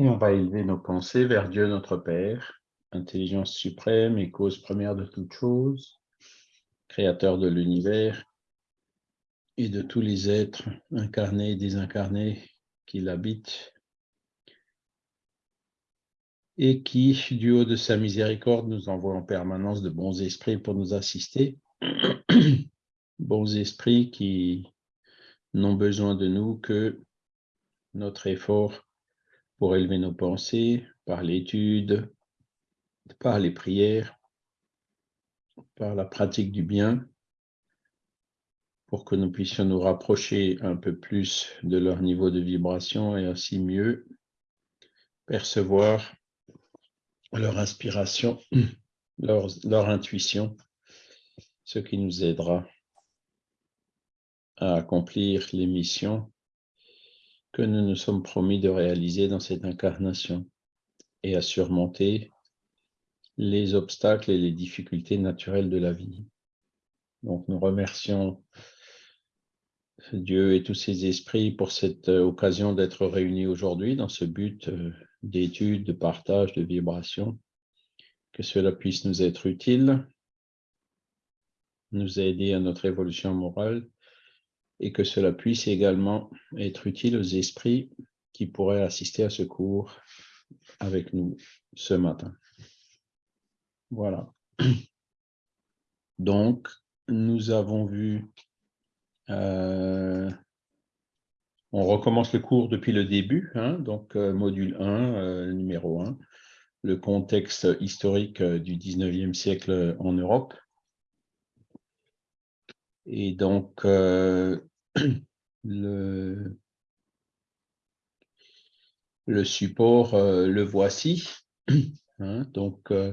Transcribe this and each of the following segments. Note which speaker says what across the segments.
Speaker 1: Et on va élever nos pensées vers Dieu notre Père, intelligence suprême et cause première de toutes choses, créateur de l'univers et de tous les êtres incarnés et désincarnés qui l'habitent, et qui, du haut de sa miséricorde, nous envoie en permanence de bons esprits pour nous assister, bons esprits qui n'ont besoin de nous que notre effort pour élever nos pensées par l'étude, par les prières, par la pratique du bien, pour que nous puissions nous rapprocher un peu plus de leur niveau de vibration et ainsi mieux percevoir leur inspiration, leur, intuition, ce qui nous aidera à accomplir les missions que nous nous sommes promis de réaliser dans cette incarnation et à surmonter les obstacles et les difficultés naturelles de la vie. Donc nous remercions Dieu et tous ses esprits pour cette euh, occasion d'être réunis aujourd'hui dans ce but euh, d'étude, de partage, de vibration. Que cela puisse nous être utile, nous aider à notre évolution morale et que cela puisse également être utile aux esprits qui pourraient assister à ce cours avec nous ce matin. Voilà. Donc, nous avons vu, euh, on recommence le cours depuis le début, hein, donc euh, module 1, euh, numéro 1, le contexte historique du 19e siècle en Europe. Et donc, le, support, euh, le voici. Hein. donc, euh,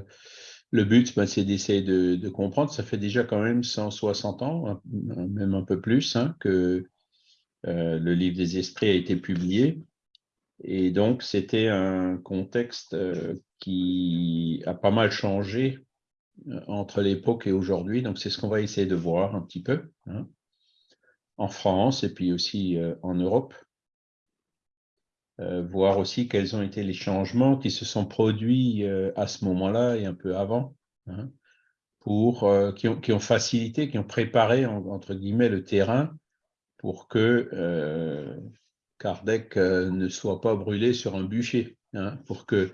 Speaker 1: le but, ben, c'est d'essayer de, comprendre. Ça fait déjà quand même 160 ans, même un peu plus, hein, que euh, le livre des esprits a été publié. Et donc, c'était un contexte qui a pas mal changé entre l'époque et aujourd'hui. Donc, c'est ce qu'on va essayer de voir un petit peu. Hein en France et puis aussi euh, en Europe. Euh, voir aussi quels ont été les changements qui se sont produits euh, à ce moment-là et un peu avant, hein, pour, qui, ont, facilité, qui ont préparé, entre guillemets, le terrain pour que Kardec ne soit pas brûlé sur un bûcher, hein, pour que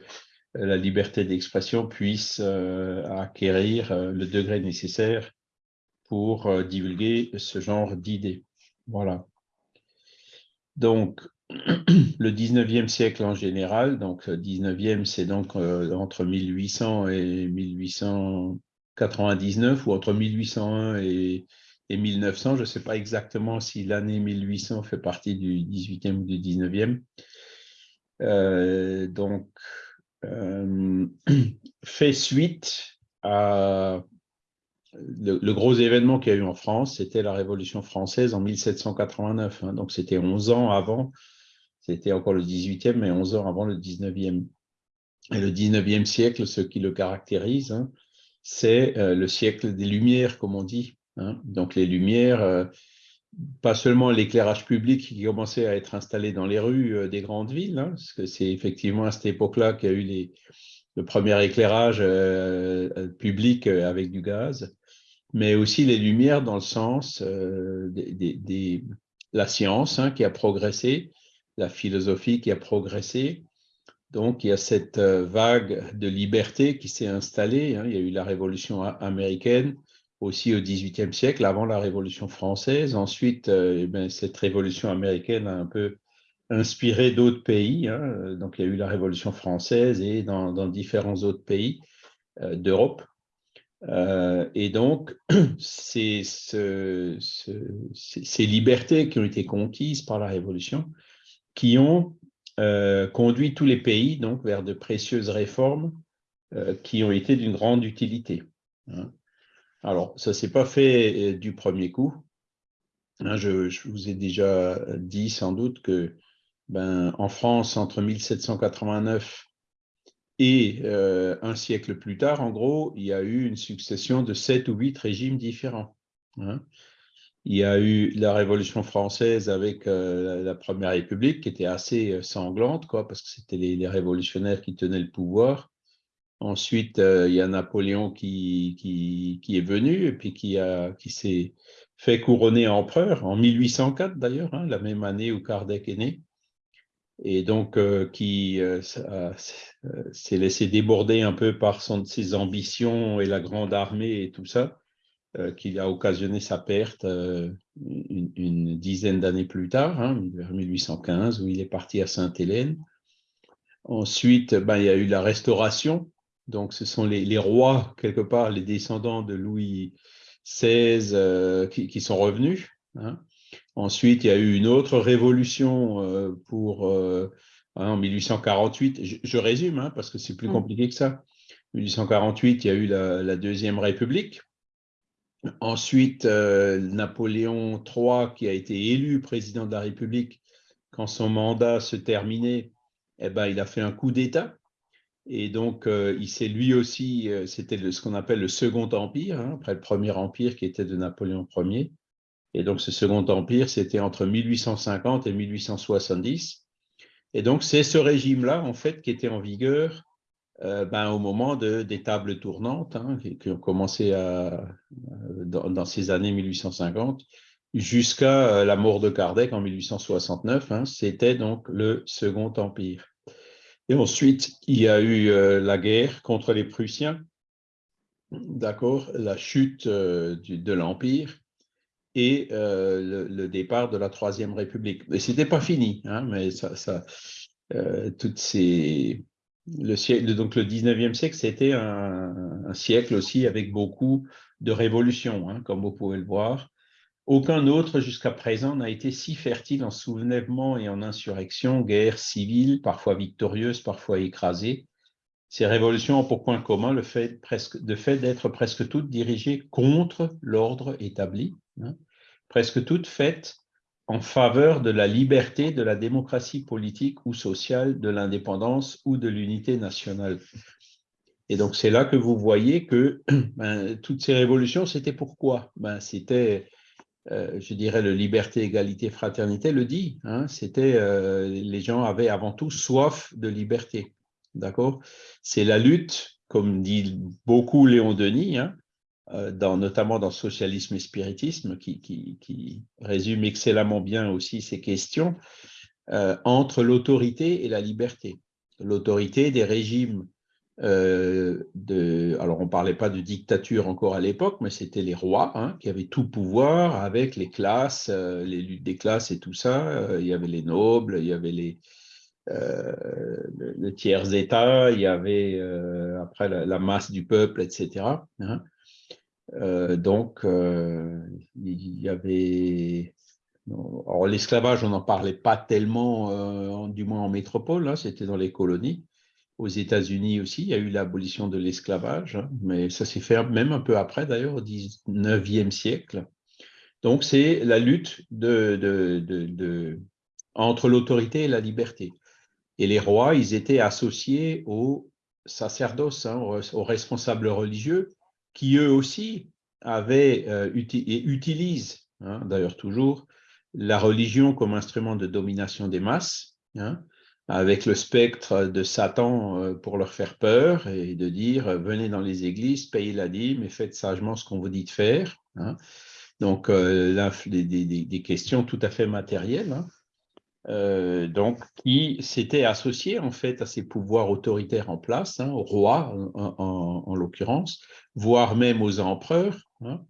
Speaker 1: la liberté d'expression puisse acquérir le degré nécessaire pour divulguer ce genre d'idées. Voilà. Donc, le 19e siècle en général, donc 19e, c'est donc euh, entre 1800 et 1899, ou entre 1801 et, 1900, je ne sais pas exactement si l'année 1800 fait partie du 18e ou du 19e. Euh, donc, euh, fait suite à le, gros événement qu'il y a eu en France, c'était la Révolution française en 1789. Hein. donc, c'était 11 ans avant, c'était encore le 18e, mais 11 ans avant le 19e. Et le 19e siècle, ce qui le caractérise, hein, c'est euh, le siècle des Lumières, comme on dit. Hein. Donc, les Lumières, euh, pas seulement l'éclairage public qui commençait à être installé dans les rues euh, des grandes villes, parce que c'est effectivement à cette époque-là qu'il y a eu les, le premier éclairage public avec du gaz, mais aussi les lumières dans le sens euh, de la science hein, qui a progressé, la philosophie qui a progressé. Donc, il y a cette euh, vague de liberté qui s'est installée. Hein. Il y a eu la Révolution américaine aussi au XVIIIe siècle, avant la Révolution française. Ensuite, euh, eh ben, cette Révolution américaine a un peu inspiré d'autres pays. Hein. Donc, il y a eu la Révolution française et dans, dans différents autres pays d'Europe. Euh, et donc, c'est ce, ces libertés qui ont été conquises par la Révolution qui ont euh, conduit tous les pays donc, vers de précieuses réformes euh, qui ont été d'une grande utilité. Hein. Alors, ça ne s'est pas fait du premier coup. Hein, je, je, vous ai déjà dit sans doute que ben, en France, entre 1789 et euh, un siècle plus tard, en gros, il y a eu une succession de sept ou huit régimes différents. Hein. Il y a eu la Révolution française avec la Première République qui était assez sanglante, quoi, parce que c'était les, révolutionnaires qui tenaient le pouvoir. Ensuite, il y a Napoléon qui, qui, est venu et puis qui, qui s'est fait couronner empereur en 1804 d'ailleurs, hein, la même année où Kardec est né et donc euh, qui euh, euh, s'est laissé déborder un peu par son, ses ambitions et la grande armée et tout ça, qui a occasionné sa perte une, dizaine d'années plus tard, hein, vers 1815, où il est parti à Sainte-Hélène. Ensuite, ben, il y a eu la Restauration, donc ce sont les, les rois, quelque part, les descendants de Louis XVI qui, qui, sont revenus. Hein. Ensuite, il y a eu une autre révolution euh, pour, euh, hein, en 1848. Je, résume, hein, parce que c'est plus mm. compliqué que ça. En 1848, il y a eu la, Deuxième République. Ensuite, euh, Napoléon III, qui a été élu président de la République, quand son mandat se terminait, eh ben, il a fait un coup d'État. Et donc, il s'est lui aussi, c'était ce qu'on appelle le Second Empire, hein, après le Premier Empire qui était de Napoléon Ier. Et donc, ce Second Empire, c'était entre 1850 et 1870. Et donc, c'est ce régime-là, en fait, qui était en vigueur euh, ben, au moment de, des tables tournantes, hein, qui, ont commencé à, dans, ces années 1850, jusqu'à euh, la mort de Kardec en 1869. Hein, c'était donc le Second Empire. Et ensuite, il y a eu euh, la guerre contre les Prussiens, d'accord, la chute de l'Empire, et euh, le, départ de la Troisième République. Mais ce n'était pas fini, hein, mais ça, euh, toutes ces, le siècle, donc le 19e siècle, c'était un, siècle aussi avec beaucoup de révolutions, hein, comme vous pouvez le voir. Aucun autre jusqu'à présent n'a été si fertile en soulèvement et en insurrection, guerre civile, parfois victorieuse, parfois écrasée. Ces révolutions ont pour point commun le fait, presque, fait d'être presque toutes dirigées contre l'ordre établi, Hein, presque toutes faites en faveur de la liberté, de la démocratie politique ou sociale, de l'indépendance ou de l'unité nationale. Et donc, c'est là que vous voyez que ben, toutes ces révolutions, c'était pourquoi? Ben, C'était, euh, je dirais, le liberté, égalité, fraternité le dit. Hein, c'était, euh, les gens avaient avant tout soif de liberté. D'accord? C'est la lutte, comme dit beaucoup Léon Denis, hein, dans, notamment dans Socialisme et Spiritisme, qui, qui, résume excellemment bien aussi ces questions, euh, entre l'autorité et la liberté. L'autorité des régimes euh, alors on ne parlait pas de dictature encore à l'époque, mais c'était les rois hein, qui avaient tout pouvoir avec les classes, les luttes des classes et tout ça. il y avait les nobles, il y avait les, le, tiers-état, il y avait après la, masse du peuple, etc. Euh, donc, euh, il y avait... Alors, l'esclavage, on n'en parlait pas tellement, euh, du moins en métropole, hein, c'était dans les colonies. Aux États-Unis aussi, il y a eu l'abolition de l'esclavage, hein, mais ça s'est fait même un peu après, d'ailleurs, au 19e siècle. Donc, c'est la lutte entre l'autorité et la liberté. Et les rois, ils étaient associés aux sacerdoces, hein, aux responsables religieux, qui eux aussi avaient euh, et utilisent, hein, d'ailleurs toujours, la religion comme instrument de domination des masses, hein, avec le spectre de Satan euh, pour leur faire peur et de dire euh, venez dans les églises, payez la dîme et faites sagement ce qu'on vous dit de faire. Hein. Donc, des, des, questions tout à fait matérielles. Euh, donc, qui s'était associé en fait à ces pouvoirs autoritaires en place, hein, au roi en, l'occurrence, voire même aux empereurs, hein,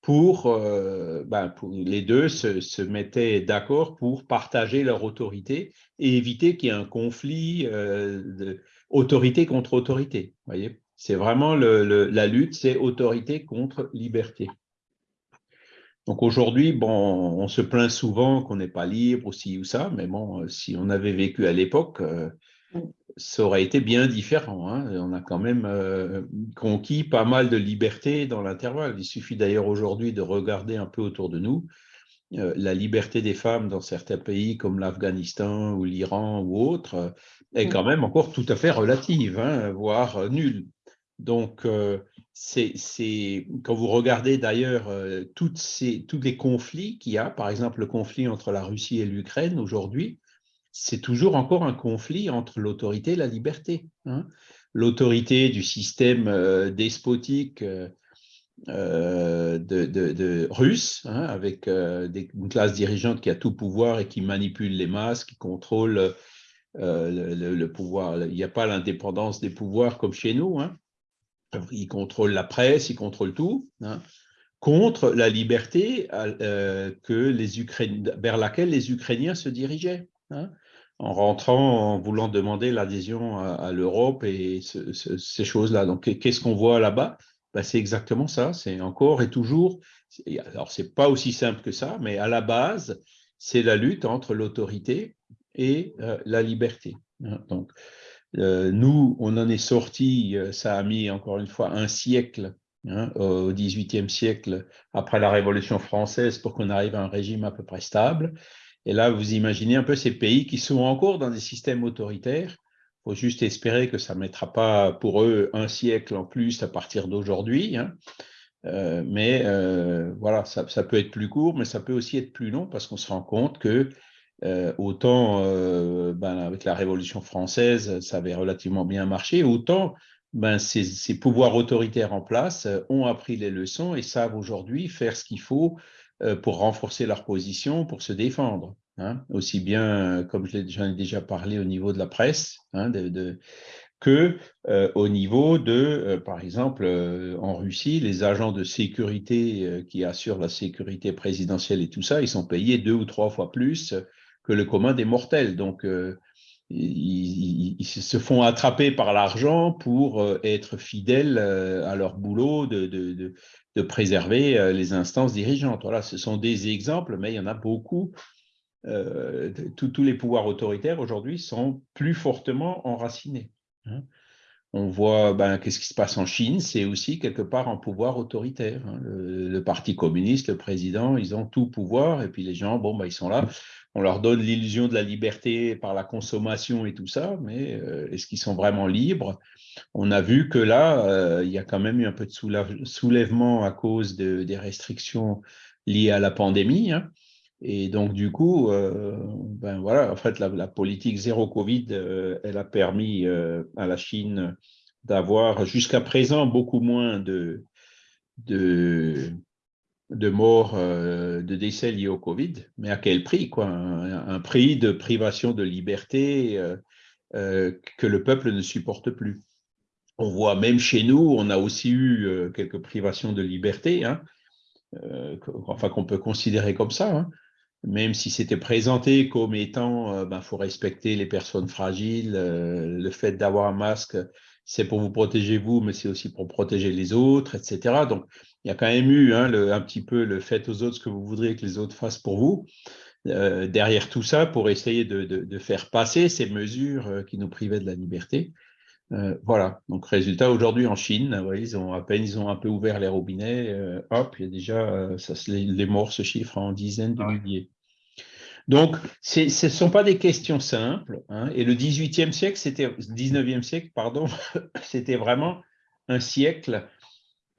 Speaker 1: pour, euh, ben, pour, les deux se, se mettaient d'accord pour partager leur autorité et éviter qu'il y ait un conflit euh, d'autorité contre autorité. Voyez, c'est vraiment le, la lutte, c'est autorité contre liberté. Donc aujourd'hui, bon, on se plaint souvent qu'on n'est pas libre ou ci ou ça, mais bon, euh, si on avait vécu à l'époque, euh, ça aurait été bien différent. Hein. On a quand même euh, conquis pas mal de liberté dans l'intervalle. Il suffit d'ailleurs aujourd'hui de regarder un peu autour de nous. la liberté des femmes dans certains pays comme l'Afghanistan ou l'Iran ou autres est quand même encore tout à fait relative, hein, voire nulle. Donc, c'est quand vous regardez d'ailleurs euh, tous les conflits qu'il y a, par exemple le conflit entre la Russie et l'Ukraine aujourd'hui, c'est toujours encore un conflit entre l'autorité et la liberté. Hein. L'autorité du système euh, despotique euh, russe, hein, avec une classe dirigeante qui a tout pouvoir et qui manipule les masses, qui contrôle le, pouvoir. Il n'y a pas l'indépendance des pouvoirs comme chez nous. Hein il contrôle la presse, il contrôle tout, hein, contre la liberté euh, vers laquelle les Ukrainiens se dirigeaient, hein, en rentrant, en voulant demander l'adhésion à, l'Europe et ces choses-là. Donc, qu'est-ce qu'on voit là-bas? Ben, C'est exactement ça, c'est encore et toujours, alors c'est pas aussi simple que ça, mais à la base, c'est la lutte entre l'autorité et euh, la liberté. Hein. Donc, nous, on en est sorti, euh, ça a mis encore une fois un siècle, hein, au XVIIIe siècle, après la Révolution française, pour qu'on arrive à un régime à peu près stable. Et là, vous imaginez un peu ces pays qui sont encore dans des systèmes autoritaires. Il faut juste espérer que ça ne mettra pas pour eux un siècle en plus à partir d'aujourd'hui. Hein. Euh, mais voilà, ça, peut être plus court, mais ça peut aussi être plus long parce qu'on se rend compte que euh, autant euh, ben, avec la Révolution française, ça avait relativement bien marché, autant ben, ces, pouvoirs autoritaires en place euh, ont appris les leçons et savent aujourd'hui faire ce qu'il faut pour renforcer leur position, pour se défendre. Hein. aussi bien, comme j'en ai déjà parlé au niveau de la presse, hein, que au niveau de, par exemple, en Russie, les agents de sécurité qui assurent la sécurité présidentielle et tout ça, ils sont payés deux ou trois fois plus le commun des mortels. Donc, euh, ils, se font attraper par l'argent pour euh, être fidèles euh, à leur boulot de, préserver les instances dirigeantes. Voilà, ce sont des exemples, mais il y en a beaucoup. tous les pouvoirs autoritaires aujourd'hui sont plus fortement enracinés. Hein. On voit ben, qu'est-ce qui se passe en Chine, c'est aussi quelque part un pouvoir autoritaire. Hein. Le, Parti communiste, le président, ils ont tout pouvoir, et puis les gens, bon, ben, ils sont là on leur donne l'illusion de la liberté par la consommation et tout ça, mais euh, est-ce qu'ils sont vraiment libres? On a vu que là, euh, il y a quand même eu un peu de soulèvement à cause des restrictions liées à la pandémie. Hein. Et donc, du coup, euh, ben voilà, en fait, la, politique zéro Covid, elle a permis à la Chine d'avoir jusqu'à présent beaucoup moins de, de, de morts, euh, de décès liés au Covid, mais à quel prix quoi? Un, prix de privation de liberté euh, euh, que le peuple ne supporte plus. On voit même chez nous, on a aussi eu quelques privations de liberté, hein, enfin qu'on peut considérer comme ça, hein, même si c'était présenté comme étant, il ben, faut respecter les personnes fragiles, le fait d'avoir un masque, c'est pour vous protéger vous, mais c'est aussi pour protéger les autres, etc. Donc, il y a quand même eu hein, un petit peu le fait aux autres ce que vous voudriez que les autres fassent pour vous. Euh, derrière tout ça, pour essayer de, faire passer ces mesures euh, qui nous privaient de la liberté. Euh, voilà, donc résultat, aujourd'hui en Chine, ils ont à peine ils ont un peu ouvert les robinets, hop, il y a déjà, ça, les, morts se chiffrent en dizaines de milliers. Donc, ce ne sont pas des questions simples. Hein, et le 18e siècle, c'était 19e siècle, pardon, c'était vraiment un siècle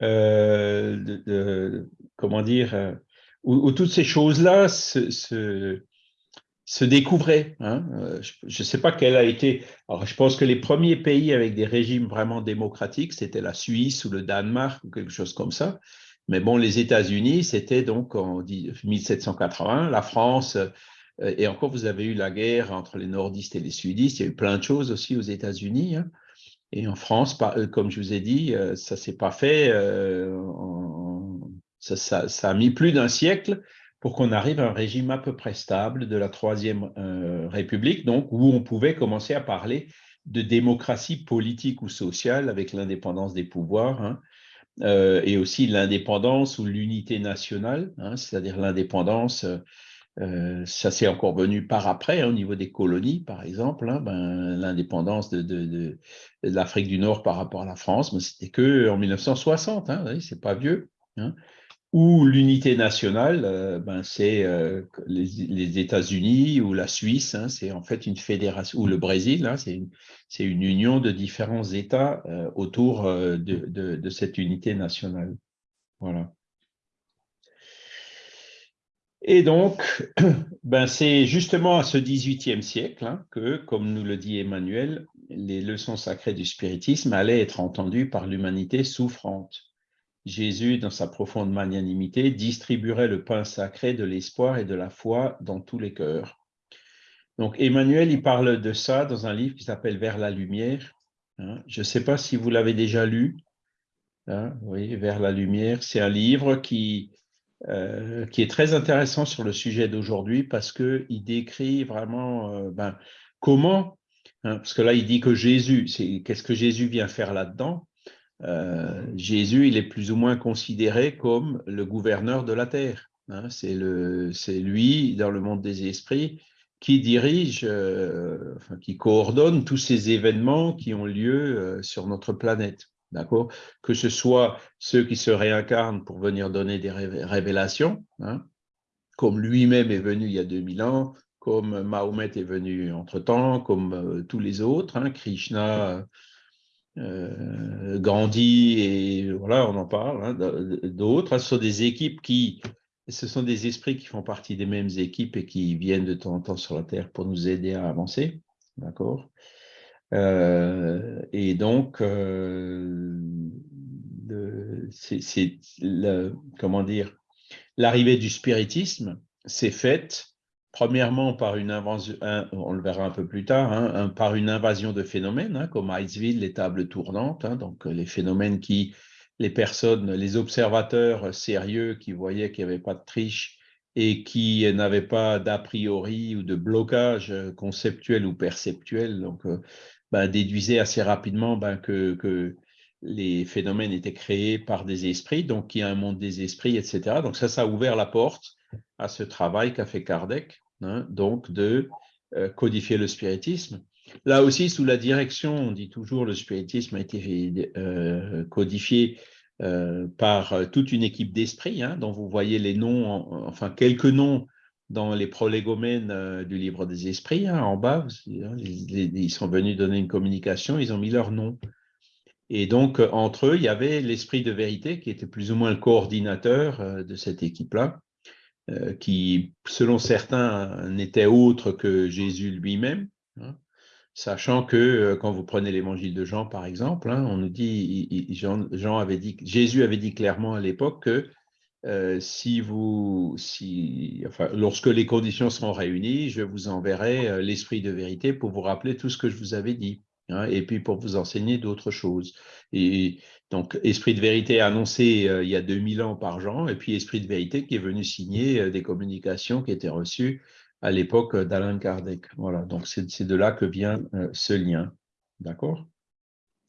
Speaker 1: euh, comment dire, euh, où, toutes ces choses-là se, se, découvraient. Hein. Euh, je ne sais pas quel a été. Alors, je pense que les premiers pays avec des régimes vraiment démocratiques, c'était la Suisse ou le Danemark ou quelque chose comme ça. Mais bon, les États-Unis, c'était donc en 1780, la France, et encore, vous avez eu la guerre entre les nordistes et les sudistes. Il y a eu plein de choses aussi aux États-Unis. Hein. Et en France, euh, comme je vous ai dit, euh, ça ne s'est pas fait. Euh, ça, a mis plus d'un siècle pour qu'on arrive à un régime à peu près stable de la Troisième République, donc où on pouvait commencer à parler de démocratie politique ou sociale avec l'indépendance des pouvoirs, hein, et aussi l'indépendance ou l'unité nationale, hein, c'est-à-dire l'indépendance euh, ça s'est encore venu par après, hein, au niveau des colonies, par exemple, hein, ben, l'indépendance de, l'Afrique du Nord par rapport à la France, mais c'était que en 1960, hein, c'est pas vieux. Hein. ou l'unité nationale, euh, ben c'est euh, les, États-Unis ou la Suisse, c'est en fait une fédération, ou le Brésil, c'est une, union de différents États autour de, cette unité nationale. Voilà. Et donc, ben c'est justement à ce XVIIIe siècle hein, que, comme nous le dit Emmanuel, les leçons sacrées du spiritisme allaient être entendues par l'humanité souffrante. Jésus, dans sa profonde magnanimité, distribuerait le pain sacré de l'espoir et de la foi dans tous les cœurs. Donc Emmanuel, il parle de ça dans un livre qui s'appelle Vers la lumière. Hein. Je ne sais pas si vous l'avez déjà lu. Hein, oui, Vers la lumière. C'est un livre qui, euh, qui est très intéressant sur le sujet d'aujourd'hui parce qu'il décrit vraiment euh, ben, comment, hein, parce que là il dit que Jésus, qu'est-ce que Jésus vient faire là-dedans? Euh, Jésus, il est plus ou moins considéré comme le gouverneur de la terre. Hein. c'est lui, dans le monde des esprits, qui dirige, qui coordonne tous ces événements qui ont lieu sur notre planète. D'accord? Que ce soit ceux qui se réincarnent pour venir donner des révélations, hein, comme lui-même est venu il y a 2000 ans, comme Mahomet est venu entre-temps, comme tous les autres, hein, Krishna euh, Gandhi et voilà, on en parle, hein, d'autres. Ce sont des équipes qui, ce sont des esprits qui font partie des mêmes équipes et qui viennent de temps en temps sur la Terre pour nous aider à avancer, d'accord? Euh, Et donc, euh, c'est, comment dire, l'arrivée du spiritisme s'est faite Premièrement, par une invasion, on le verra un peu plus tard, hein, par une invasion de phénomènes, hein, comme Heightsville, les tables tournantes, hein, donc les phénomènes qui, les personnes, les observateurs sérieux qui voyaient qu'il n'y avait pas de triche et qui n'avaient pas d'a priori ou de blocage conceptuel ou perceptuel, donc ben, déduisaient assez rapidement ben, que, les phénomènes étaient créés par des esprits, donc qu'il y a un monde des esprits, etc. Donc ça, ça a ouvert la porte à ce travail qu'a fait Kardec, hein, donc de euh, codifier le spiritisme. Là aussi, sous la direction, on dit toujours, le spiritisme a été euh, codifié euh, par toute une équipe d'esprits, hein, dont vous voyez les noms, enfin quelques noms dans les prolégomènes du livre des esprits, hein, en bas, ils sont venus donner une communication, ils ont mis leur nom. Et donc, entre eux, il y avait l'esprit de vérité qui était plus ou moins le coordinateur de cette équipe-là. Euh, qui, selon certains, n'était autre que Jésus lui-même, hein. sachant que euh, quand vous prenez l'évangile de Jean, par exemple, hein, on nous dit, Jean, avait dit, Jésus avait dit clairement à l'époque que euh, si vous, si, enfin, lorsque les conditions seront réunies, je vous enverrai l'esprit de vérité pour vous rappeler tout ce que je vous avais dit. Hein, et puis pour vous enseigner d'autres choses. Et donc, Esprit de vérité annoncé euh, il y a 2000 ans par Jean, et puis Esprit de vérité qui est venu signer euh, des communications qui étaient reçues à l'époque d'Alain Kardec. Voilà, donc c'est de là que vient euh, ce lien. D'accord?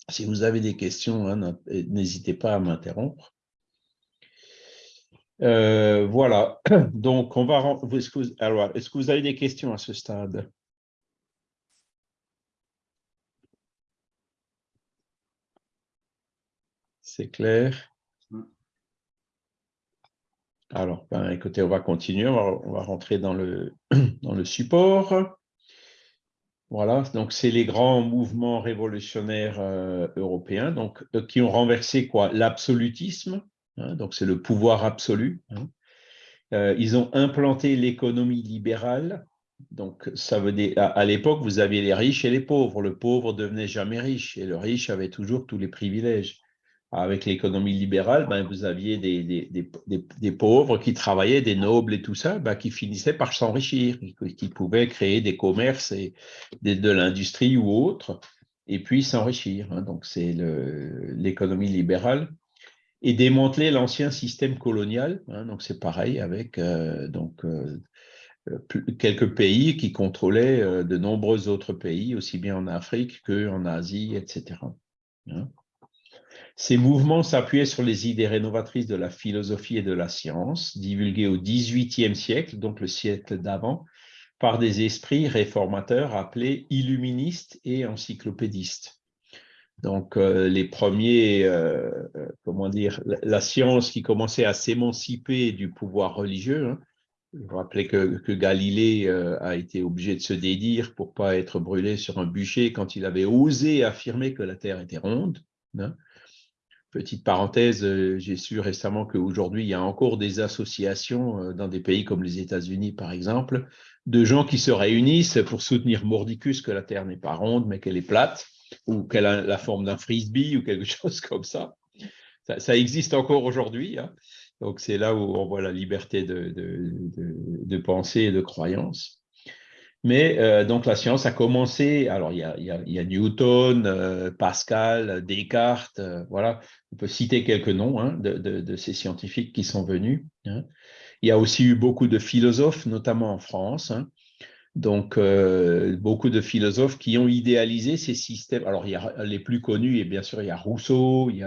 Speaker 1: Si vous avez des questions, hein, n'hésitez pas à m'interrompre. Voilà, donc on va... Est-ce que vous avez des questions à ce stade? C'est clair? Alors, ben, écoutez, on va continuer, on va, rentrer dans le, dans le support. Voilà, donc c'est les grands mouvements révolutionnaires euh, européens donc, euh, qui ont renversé quoi? L'absolutisme, hein, donc c'est le pouvoir absolu. Hein. Euh, ils ont implanté l'économie libérale. Donc, ça veut dire, à, l'époque, vous aviez les riches et les pauvres. Le pauvre devenait jamais riche et le riche avait toujours tous les privilèges avec l'économie libérale, ben, vous aviez des, des, des, pauvres qui travaillaient, des nobles et tout ça, ben, qui finissaient par s'enrichir, qui, pouvaient créer des commerces et de, l'industrie ou autre, et puis s'enrichir. Hein. Donc, c'est l'économie libérale. Et démanteler l'ancien système colonial. Hein. c'est pareil avec euh, euh, quelques pays qui contrôlaient euh, de nombreux autres pays, aussi bien en Afrique qu'en Asie, etc. Ces mouvements s'appuyaient sur les idées rénovatrices de la philosophie et de la science, divulguées au XVIIIe siècle, donc le siècle d'avant, par des esprits réformateurs appelés illuministes et encyclopédistes. Donc, les premiers, comment dire, la, science qui commençait à s'émanciper du pouvoir religieux. Hein. Vous rappelez que, Galilée a été obligé de se dédire pour pas être brûlé sur un bûcher quand il avait osé affirmer que la Terre était ronde. Hein. Petite parenthèse, euh, j'ai su récemment qu'aujourd'hui, il y a encore des associations euh, dans des pays comme les États-Unis, par exemple, de gens qui se réunissent pour soutenir mordicus que la Terre n'est pas ronde, mais qu'elle est plate, ou qu'elle a la forme d'un frisbee ou quelque chose comme ça. Ça, existe encore aujourd'hui. Hein. Donc, c'est là où on voit la liberté de, de, pensée et de croyance. Mais euh, donc la science a commencé, alors il y a, Newton, euh, Pascal, Descartes, euh, voilà, on peut citer quelques noms hein, de, ces scientifiques qui sont venus. Hein. Il y a aussi eu beaucoup de philosophes, notamment en France. Donc beaucoup de philosophes qui ont idéalisé ces systèmes. Alors il y a les plus connus, et bien sûr il y a Rousseau, il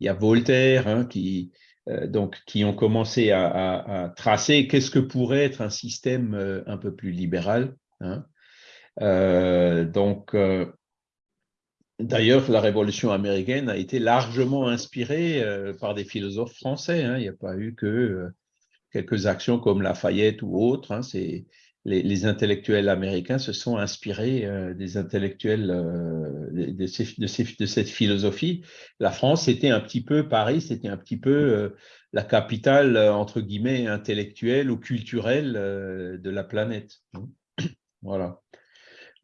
Speaker 1: y a, Voltaire, qui, euh, donc, qui ont commencé à, tracer qu'est-ce que pourrait être un système euh, un peu plus libéral. Hein. Euh, donc, d'ailleurs, la Révolution américaine a été largement inspirée par des philosophes français. Hein. Il n'y a pas eu que quelques actions comme Lafayette ou autres. Hein. C'est les, intellectuels américains se sont inspirés euh, des intellectuels euh, de, cette philosophie. La France, c'était un petit peu Paris, c'était un petit peu euh, la capitale, entre guillemets, intellectuelle ou culturelle de la planète. Voilà.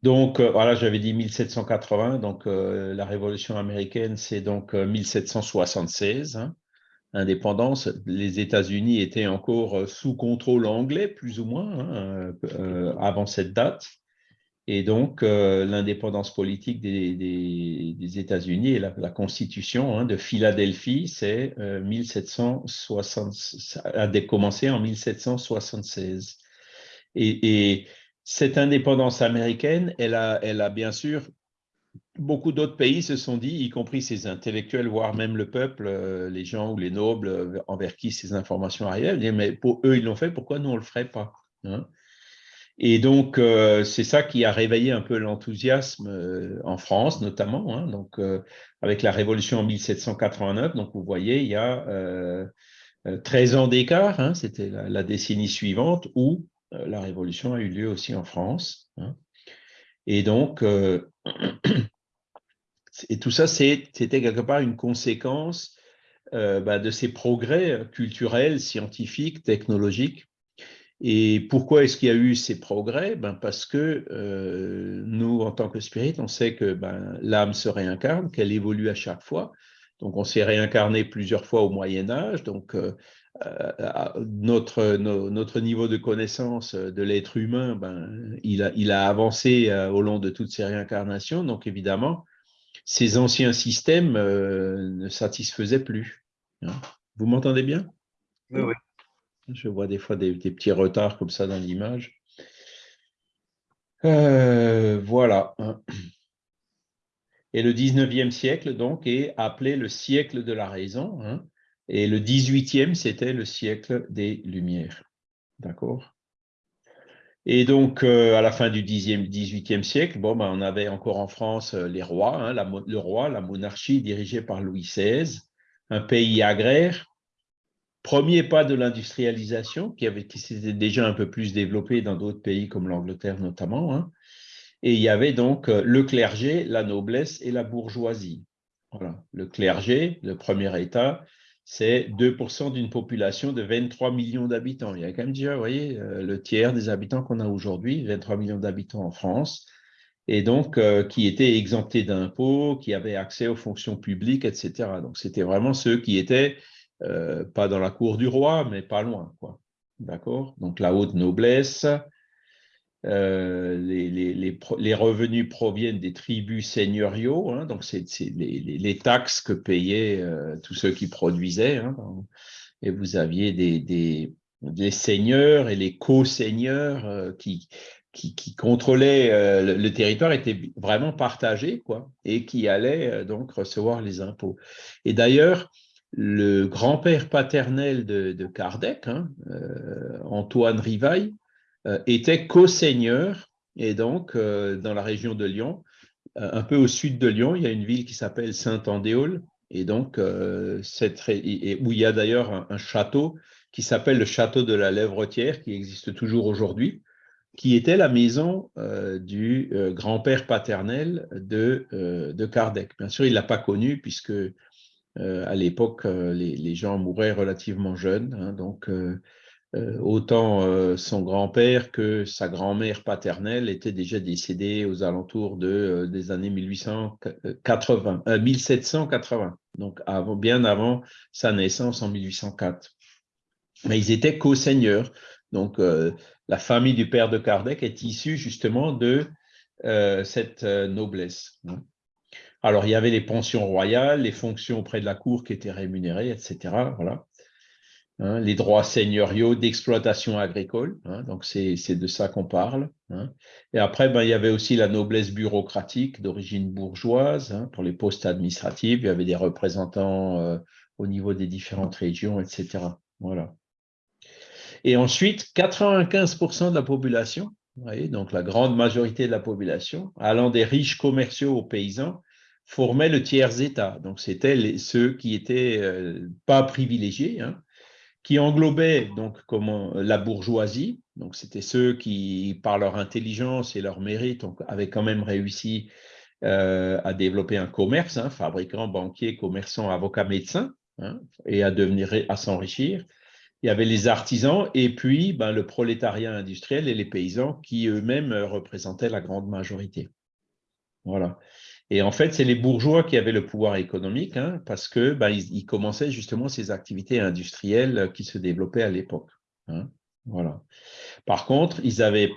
Speaker 1: Donc, voilà, j'avais dit 1780, donc la Révolution américaine, c'est donc 1776 indépendance, les États-Unis étaient encore euh, sous contrôle anglais, plus ou moins, hein, euh, avant cette date. Et donc, euh, l'indépendance politique des, États-Unis et la, Constitution hein, de Philadelphie, c'est 1760, a commencé en 1776. Et, et, cette indépendance américaine, elle a, elle a bien sûr beaucoup d'autres pays se sont dit, y compris ces intellectuels, voire même le peuple, euh, les gens ou les nobles euh, envers qui ces informations arrivaient, mais pour eux, ils l'ont fait, pourquoi nous, on ne le ferait pas hein? Et donc, euh, c'est ça qui a réveillé un peu l'enthousiasme en France, notamment, hein. donc, avec la Révolution en 1789. Donc, vous voyez, il y a 13 ans d'écart, hein, c'était la, décennie suivante où la Révolution a eu lieu aussi en France. Et donc, et tout ça, c'était quelque part une conséquence euh, bah, de ces progrès culturels, scientifiques, technologiques. Et pourquoi est-ce qu'il y a eu ces progrès? Ben Parce que euh, nous, en tant que spirit, on sait que ben, l'âme se réincarne, qu'elle évolue à chaque fois. Donc, on s'est réincarné plusieurs fois au Moyen Âge. Donc, euh, notre, notre niveau de connaissance de l'être humain, ben, il, a, il a avancé au long de toutes ces réincarnations. Donc, évidemment, ces anciens systèmes euh, ne satisfaisaient plus. Hein. Vous m'entendez bien?
Speaker 2: Oui, oui.
Speaker 1: Je vois des fois des, petits retards comme ça dans l'image. Euh, voilà. Et le 19e siècle, donc, est appelé le siècle de la raison. Hein. Et le 18e, c'était le siècle des Lumières. D'accord? Et donc, euh, à la fin du 10e, 18e siècle, bon, ben, on avait encore en France euh, les rois, hein, le roi, la monarchie dirigée par Louis XVI, un pays agraire, premier pas de l'industrialisation qui s'était déjà un peu plus développé dans d'autres pays comme l'Angleterre notamment. Hein. Et il y avait donc euh, le clergé, la noblesse et la bourgeoisie. Voilà. Le clergé, le premier état, c'est 2% d'une population de 23 millions d'habitants. Il y a quand même déjà, vous voyez, euh, le tiers des habitants qu'on a aujourd'hui, 23 millions d'habitants en France, et donc euh, qui étaient exemptés d'impôts, qui avaient accès aux fonctions publiques, etc. Donc c'était vraiment ceux qui étaient euh, pas dans la cour du roi, mais pas loin, quoi. D'accord? Donc la haute noblesse, euh, les, revenus proviennent des tribus seigneuriaux, hein, donc c'est les, taxes que payaient euh, tous ceux qui produisaient. Hein, et vous aviez des, seigneurs et les co-seigneurs euh, qui, contrôlaient le, territoire, étaient vraiment partagés, quoi, et qui allaient donc recevoir les impôts. Et d'ailleurs, le grand-père paternel de, Kardec, hein, Antoine Rivaille, euh, était co-seigneur, et donc euh, dans la région de Lyon, un peu au sud de Lyon, il y a une ville qui s'appelle Saint-Andéol, et donc, cette, où il y a d'ailleurs un, château qui s'appelle le château de la Lèvretière, qui existe toujours aujourd'hui, qui était la maison du grand-père paternel de, de, Kardec. Bien sûr, il ne l'a pas connu puisque à l'époque, les, gens mouraient relativement jeunes. Hein, donc, euh, autant euh, son grand-père que sa grand-mère paternelle étaient déjà décédés aux alentours de, euh, des années 1880, 1780, donc bien avant sa naissance en 1804. Mais ils étaient co-seigneurs. Donc, la famille du père de Kardec est issue justement de cette noblesse. Hein. Alors, il y avait les pensions royales, les fonctions auprès de la cour qui étaient rémunérées, etc. Voilà. Hein, les droits seigneuriaux d'exploitation agricole. Hein, donc, c'est de ça qu'on parle. Hein. Et après, ben, il y avait aussi la noblesse bureaucratique d'origine bourgeoise. pour les postes administratifs, il y avait des représentants euh, au niveau des différentes régions, etc. Voilà. Et ensuite, 95% de la population, donc la grande majorité de la population, allant des riches commerciaux aux paysans, formaient le tiers-État. Donc, c'était ceux qui n'étaient euh, pas privilégiés, qui englobait donc comment, la bourgeoisie. Donc, c'était ceux qui, par leur intelligence et leur mérite, avaient quand même réussi euh, à développer un commerce, hein, fabricants, banquiers, commerçants, avocats, médecins, hein, et à devenir, à s'enrichir. Il y avait les artisans et puis ben, le prolétariat industriel et les paysans qui eux-mêmes représentaient la grande majorité. Voilà. Et en fait, c'est les bourgeois qui avaient le pouvoir économique hein, parce que bah, ils, commençaient justement ces activités industrielles qui se développaient à l'époque. Hein, voilà. Par contre, ils avaient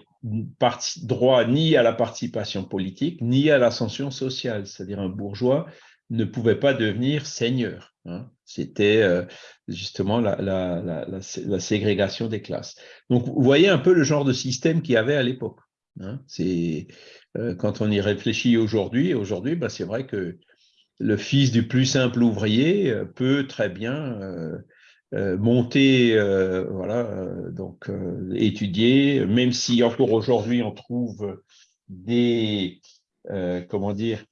Speaker 1: droit ni à la participation politique, ni à l'ascension sociale. C'est-à-dire un bourgeois ne pouvait pas devenir seigneur. Hein. C'était euh, justement la, ségrégation des classes. Donc, vous voyez un peu le genre de système qu'il y avait à l'époque. C'est quand on y réfléchit aujourd'hui, aujourd'hui, bah, c'est vrai que le fils du plus simple ouvrier euh, peut très bien euh, monter, voilà, donc étudier, même si encore aujourd'hui on trouve des, comment dire,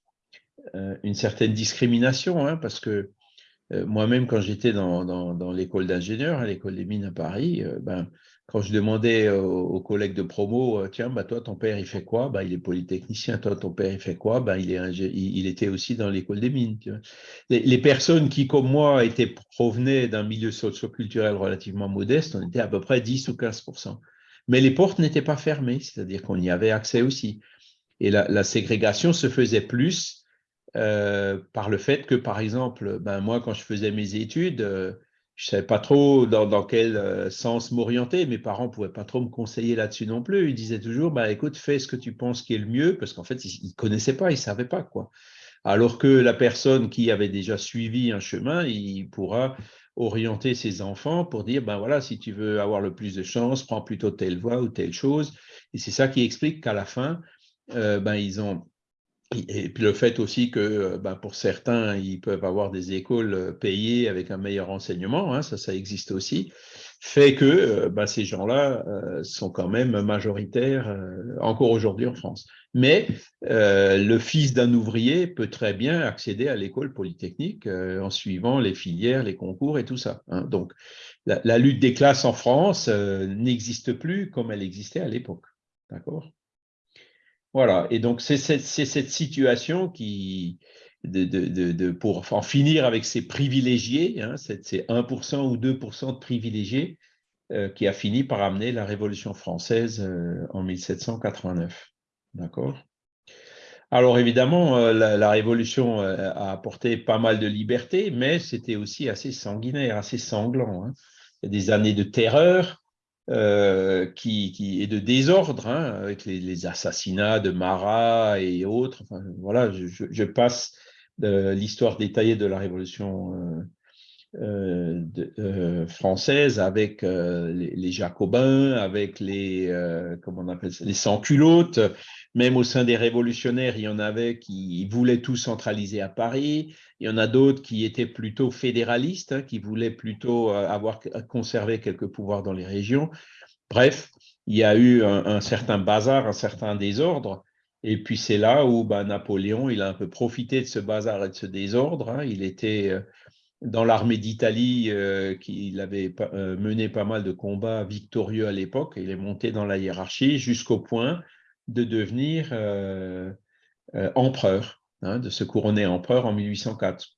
Speaker 1: une certaine discrimination, hein, parce que moi-même, quand j'étais dans, l'école d'ingénieur, à l'école des mines à Paris, ben, quand je demandais aux, collègues de promo, euh, tiens, bah, toi, ton père, il fait quoi? Bah, Il est polytechnicien. Toi, ton père, il fait quoi? Bah, il, est il, était aussi dans l'école des mines. Les, personnes qui, comme moi, étaient, provenaient d'un milieu socioculturel relativement modeste, on était à peu près 10 ou 15% Mais les portes n'étaient pas fermées, c'est-à-dire qu'on y avait accès aussi. Et la, ségrégation se faisait plus euh, par le fait que, par exemple, ben, moi, quand je faisais mes études, euh, je ne savais pas trop dans, quel euh, sens m'orienter. Mes parents ne pouvaient pas trop me conseiller là-dessus non plus. Ils disaient toujours, bah, écoute, fais ce que tu penses qui est le mieux, parce qu'en fait, ils ne connaissaient pas, ils ne savaient pas. quoi. Alors que la personne qui avait déjà suivi un chemin, il pourra orienter ses enfants pour dire, ben voilà, si tu veux avoir le plus de chance, prends plutôt telle voie ou telle chose. Et c'est ça qui explique qu'à la fin, euh, ben, ils ont et puis le fait aussi que euh, ben, pour certains, ils peuvent avoir des écoles euh, payées avec un meilleur enseignement, hein, ça, ça existe aussi, fait que euh, ben, ces gens-là sont quand même majoritaires encore aujourd'hui en France. Mais le fils d'un ouvrier peut très bien accéder à l'école polytechnique en suivant les filières, les concours et tout ça. Hein. Donc la, la, lutte des classes en France n'existe plus comme elle existait à l'époque. D'accord? Voilà, et donc c'est cette, situation qui, pour en finir avec ces privilégiés, hein, ces 1% ou 2% de privilégiés, euh, qui a fini par amener la Révolution française euh, en 1789. D'accord? Alors évidemment, euh, la, Révolution a apporté pas mal de liberté, mais c'était aussi assez sanguinaire, assez sanglant. Hein. Des années de terreur, euh, qui, qui, est de désordre, hein, avec les, assassinats de Marat et autres. voilà, je, passe l'histoire détaillée de la Révolution euh, euh, française avec les, Jacobins, avec les, comment on appelle ça, les sans-culottes. Même au sein des révolutionnaires, il y en avait qui voulaient tout centraliser à Paris. Il y en a d'autres qui étaient plutôt fédéralistes, hein, qui voulaient plutôt euh, avoir conservé quelques pouvoirs dans les régions. Bref, il y a eu un, certain bazar, un certain désordre. Et puis c'est là où ben, Napoléon, il a un peu profité de ce bazar et de ce désordre. Hein. Il était euh, dans l'armée d'Italie, euh, il avait euh, mené pas mal de combats victorieux à l'époque. Il est monté dans la hiérarchie jusqu'au point de devenir empereur, hein, de se couronner empereur en 1804.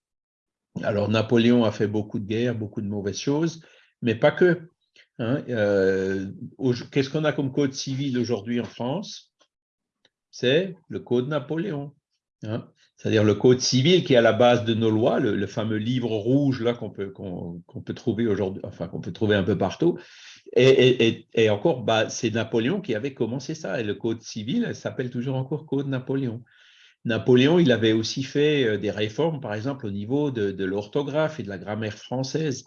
Speaker 1: Alors Napoléon a fait beaucoup de guerres, beaucoup de mauvaises choses, mais pas que. Hein. Qu'est-ce qu'on a comme code civil aujourd'hui en France? C'est le Code Napoléon. Hein. C'est-à-dire le Code civil qui est à la base de nos lois, le, fameux livre rouge là qu'on peut, peut trouver aujourd'hui, enfin qu'on peut trouver un peu partout. Et, encore, bah, c'est Napoléon qui avait commencé ça. Et le Code civil s'appelle toujours encore Code Napoléon. Napoléon, il avait aussi fait euh, des réformes, par exemple, au niveau de, l'orthographe et de la grammaire française.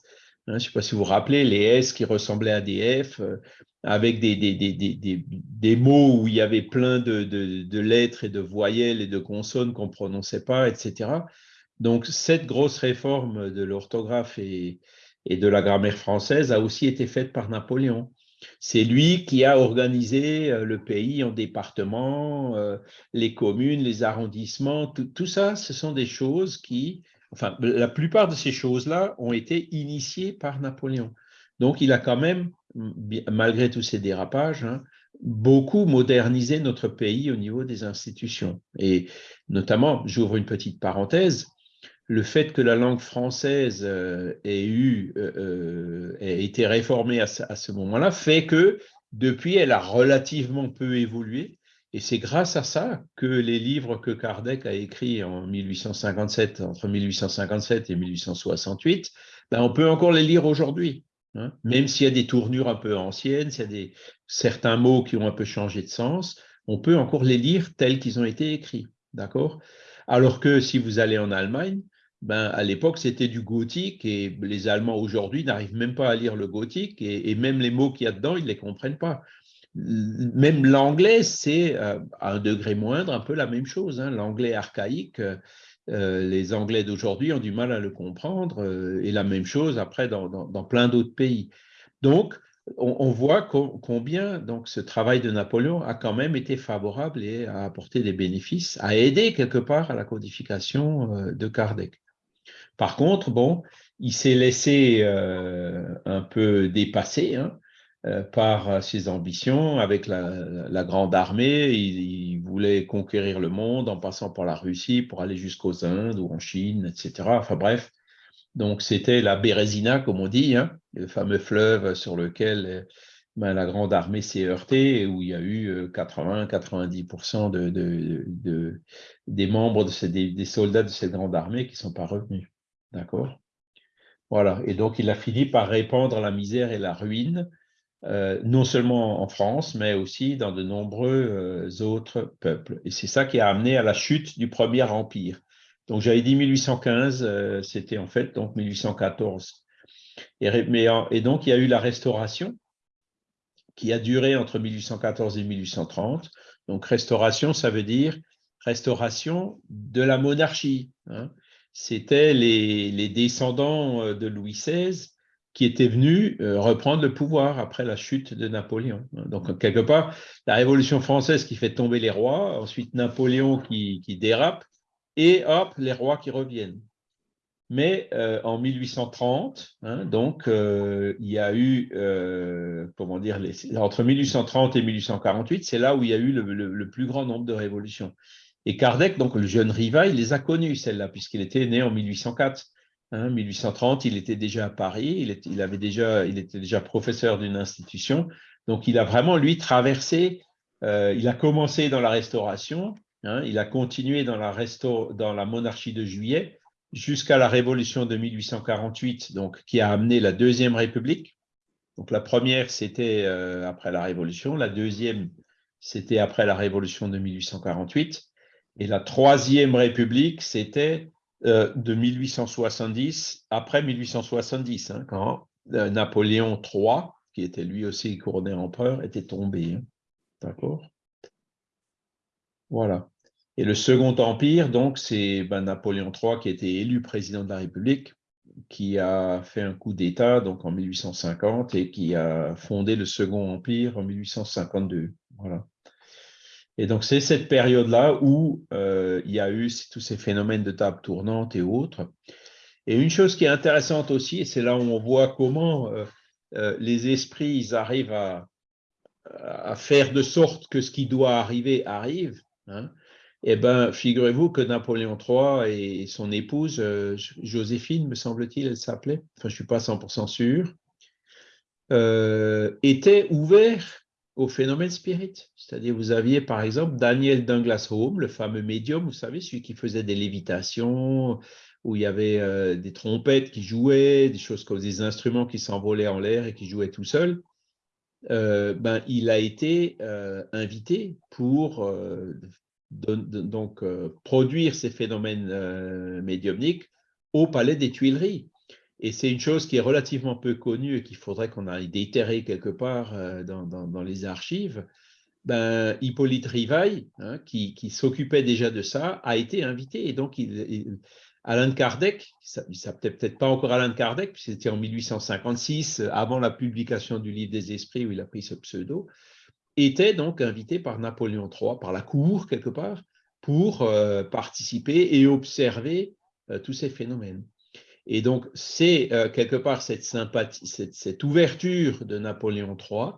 Speaker 1: Hein, je ne sais pas si vous vous rappelez, les S qui ressemblaient à des F, euh, avec des, mots où il y avait plein de, de, lettres et de voyelles et de consonnes qu'on ne prononçait pas, etc. Donc, cette grosse réforme de l'orthographe et, et de la grammaire française a aussi été faite par Napoléon. C'est lui qui a organisé euh, le pays en départements, euh, les communes, les arrondissements, tout, ça, ce sont des choses qui, enfin, la plupart de ces choses-là ont été initiées par Napoléon. Donc, il a quand même malgré tous ces dérapages, hein, beaucoup modernisé notre pays au niveau des institutions. Et notamment, j'ouvre une petite parenthèse, le fait que la langue française euh, euh, euh, ait été réformée à, ce moment-là fait que depuis, elle a relativement peu évolué. Et c'est grâce à ça que les livres que Kardec a écrits en 1857, entre 1857 et 1868, ben on peut encore les lire aujourd'hui. Hein. Même s'il y a des tournures un peu anciennes, s'il y a des, certains mots qui ont un peu changé de sens, on peut encore les lire tels qu'ils ont été écrits. D'accord? Alors que si vous allez en Allemagne, ben, à l'époque, c'était du gothique et les Allemands aujourd'hui n'arrivent même pas à lire le gothique et, même les mots qu'il y a dedans, ils ne les comprennent pas. Même l'anglais, c'est euh, à un degré moindre un peu la même chose. Hein. L'anglais archaïque, euh, les Anglais d'aujourd'hui ont du mal à le comprendre, euh, et la même chose après dans, plein d'autres pays. Donc, on, voit combien donc, ce travail de Napoléon a quand même été favorable et a apporté des bénéfices, a aidé quelque part à la codification de Kardec. Par contre, bon, il s'est laissé un peu dépasser, hein, euh, par ses ambitions. Avec la, grande armée, il, voulait conquérir le monde en passant par la Russie pour aller jusqu'aux Indes ou en Chine, etc. Enfin bref, donc c'était la Bérésina, comme on dit, hein, le fameux fleuve sur lequel ben, la grande armée s'est heurtée et où il y a eu 80-90% euh, de, de, des membres, des, soldats de cette grande armée qui ne sont pas revenus. D'accord Voilà, et donc il a fini par répandre la misère et la ruine euh, non seulement en France, mais aussi dans de nombreux euh, autres peuples. Et c'est ça qui a amené à la chute du Premier Empire. Donc j'avais dit 1815, euh, c'était en fait donc 1814. Et, et, donc il y a eu la Restauration, qui a duré entre 1814 et 1830. Donc restauration, ça veut dire restauration de la monarchie. Hein. C'était les, les, descendants de Louis XVI qui était venu euh, reprendre le pouvoir après la chute de Napoléon. Donc, quelque part, la Révolution française qui fait tomber les rois, ensuite Napoléon qui, dérape, et hop, les rois qui reviennent. Mais euh, en 1830, hein, donc, euh, il y a eu, comment dire, entre 1830 et 1848, c'est là où il y a eu le, le, plus grand nombre de révolutions. Et Kardec, donc le jeune Riva, il les a connues, celles-là, puisqu'il était né en 1804. 1830, hein, il était déjà à Paris, il, il, avait était déjà professeur d'une institution. Donc, il a vraiment, lui, traversé, euh, il a commencé dans la Restauration, hein, il a continué dans la, dans la monarchie de Juillet jusqu'à la Révolution de 1848, donc, qui a amené la Deuxième République. Donc, la première, c'était euh, après la Révolution, la deuxième, c'était après la Révolution de 1848, et la Troisième République, c'était euh, de 1870, après 1870, hein, quand euh, Napoléon III, qui était lui aussi couronné empereur, était tombé. Hein. D'accord? Voilà. Et le Second Empire, donc, c'est ben, Napoléon III qui était élu président de la République, qui a fait un coup d'État donc en 1850 et qui a fondé le Second Empire en 1852. Voilà. Et donc, c'est cette période-là où il y a eu tous ces phénomènes de table tournante et autres. Et une chose qui est intéressante aussi, et c'est là où on voit comment les esprits ils arrivent à, faire de sorte que ce qui doit arriver arrive. Hein, eh bien, figurez-vous que Napoléon III et son épouse, euh, Joséphine, me semble-t-il, elle s'appelait, enfin, je ne suis pas 100% sûr, euh, étaient ouverts au phénomène spirit. C'est-à-dire, vous aviez par exemple Daniel Douglas Home, le fameux médium, vous savez, celui qui faisait des lévitations, où il y avait euh, des trompettes qui jouaient, des choses comme des instruments qui s'envolaient en l'air et qui jouaient tout seuls. ben, il a été invité pour donc euh, produire ces phénomènes euh, médiumniques au Palais des Tuileries. Et c'est une chose qui est relativement peu connue et qu'il faudrait qu'on aille déterrer quelque part euh, dans, les archives. Ben, Hippolyte Rivail, hein, qui, s'occupait déjà de ça, a été invité. Et donc, il, Alain Kardec, ça ne peut-être pas encore Alain Kardec, puisque c'était en 1856, avant la publication du Livre des Esprits, où il a pris ce pseudo, était donc invité par Napoléon III, par la cour quelque part, pour euh, participer et observer euh, tous ces phénomènes. Et donc, c'est euh, quelque part cette sympathie, cette, ouverture de Napoléon III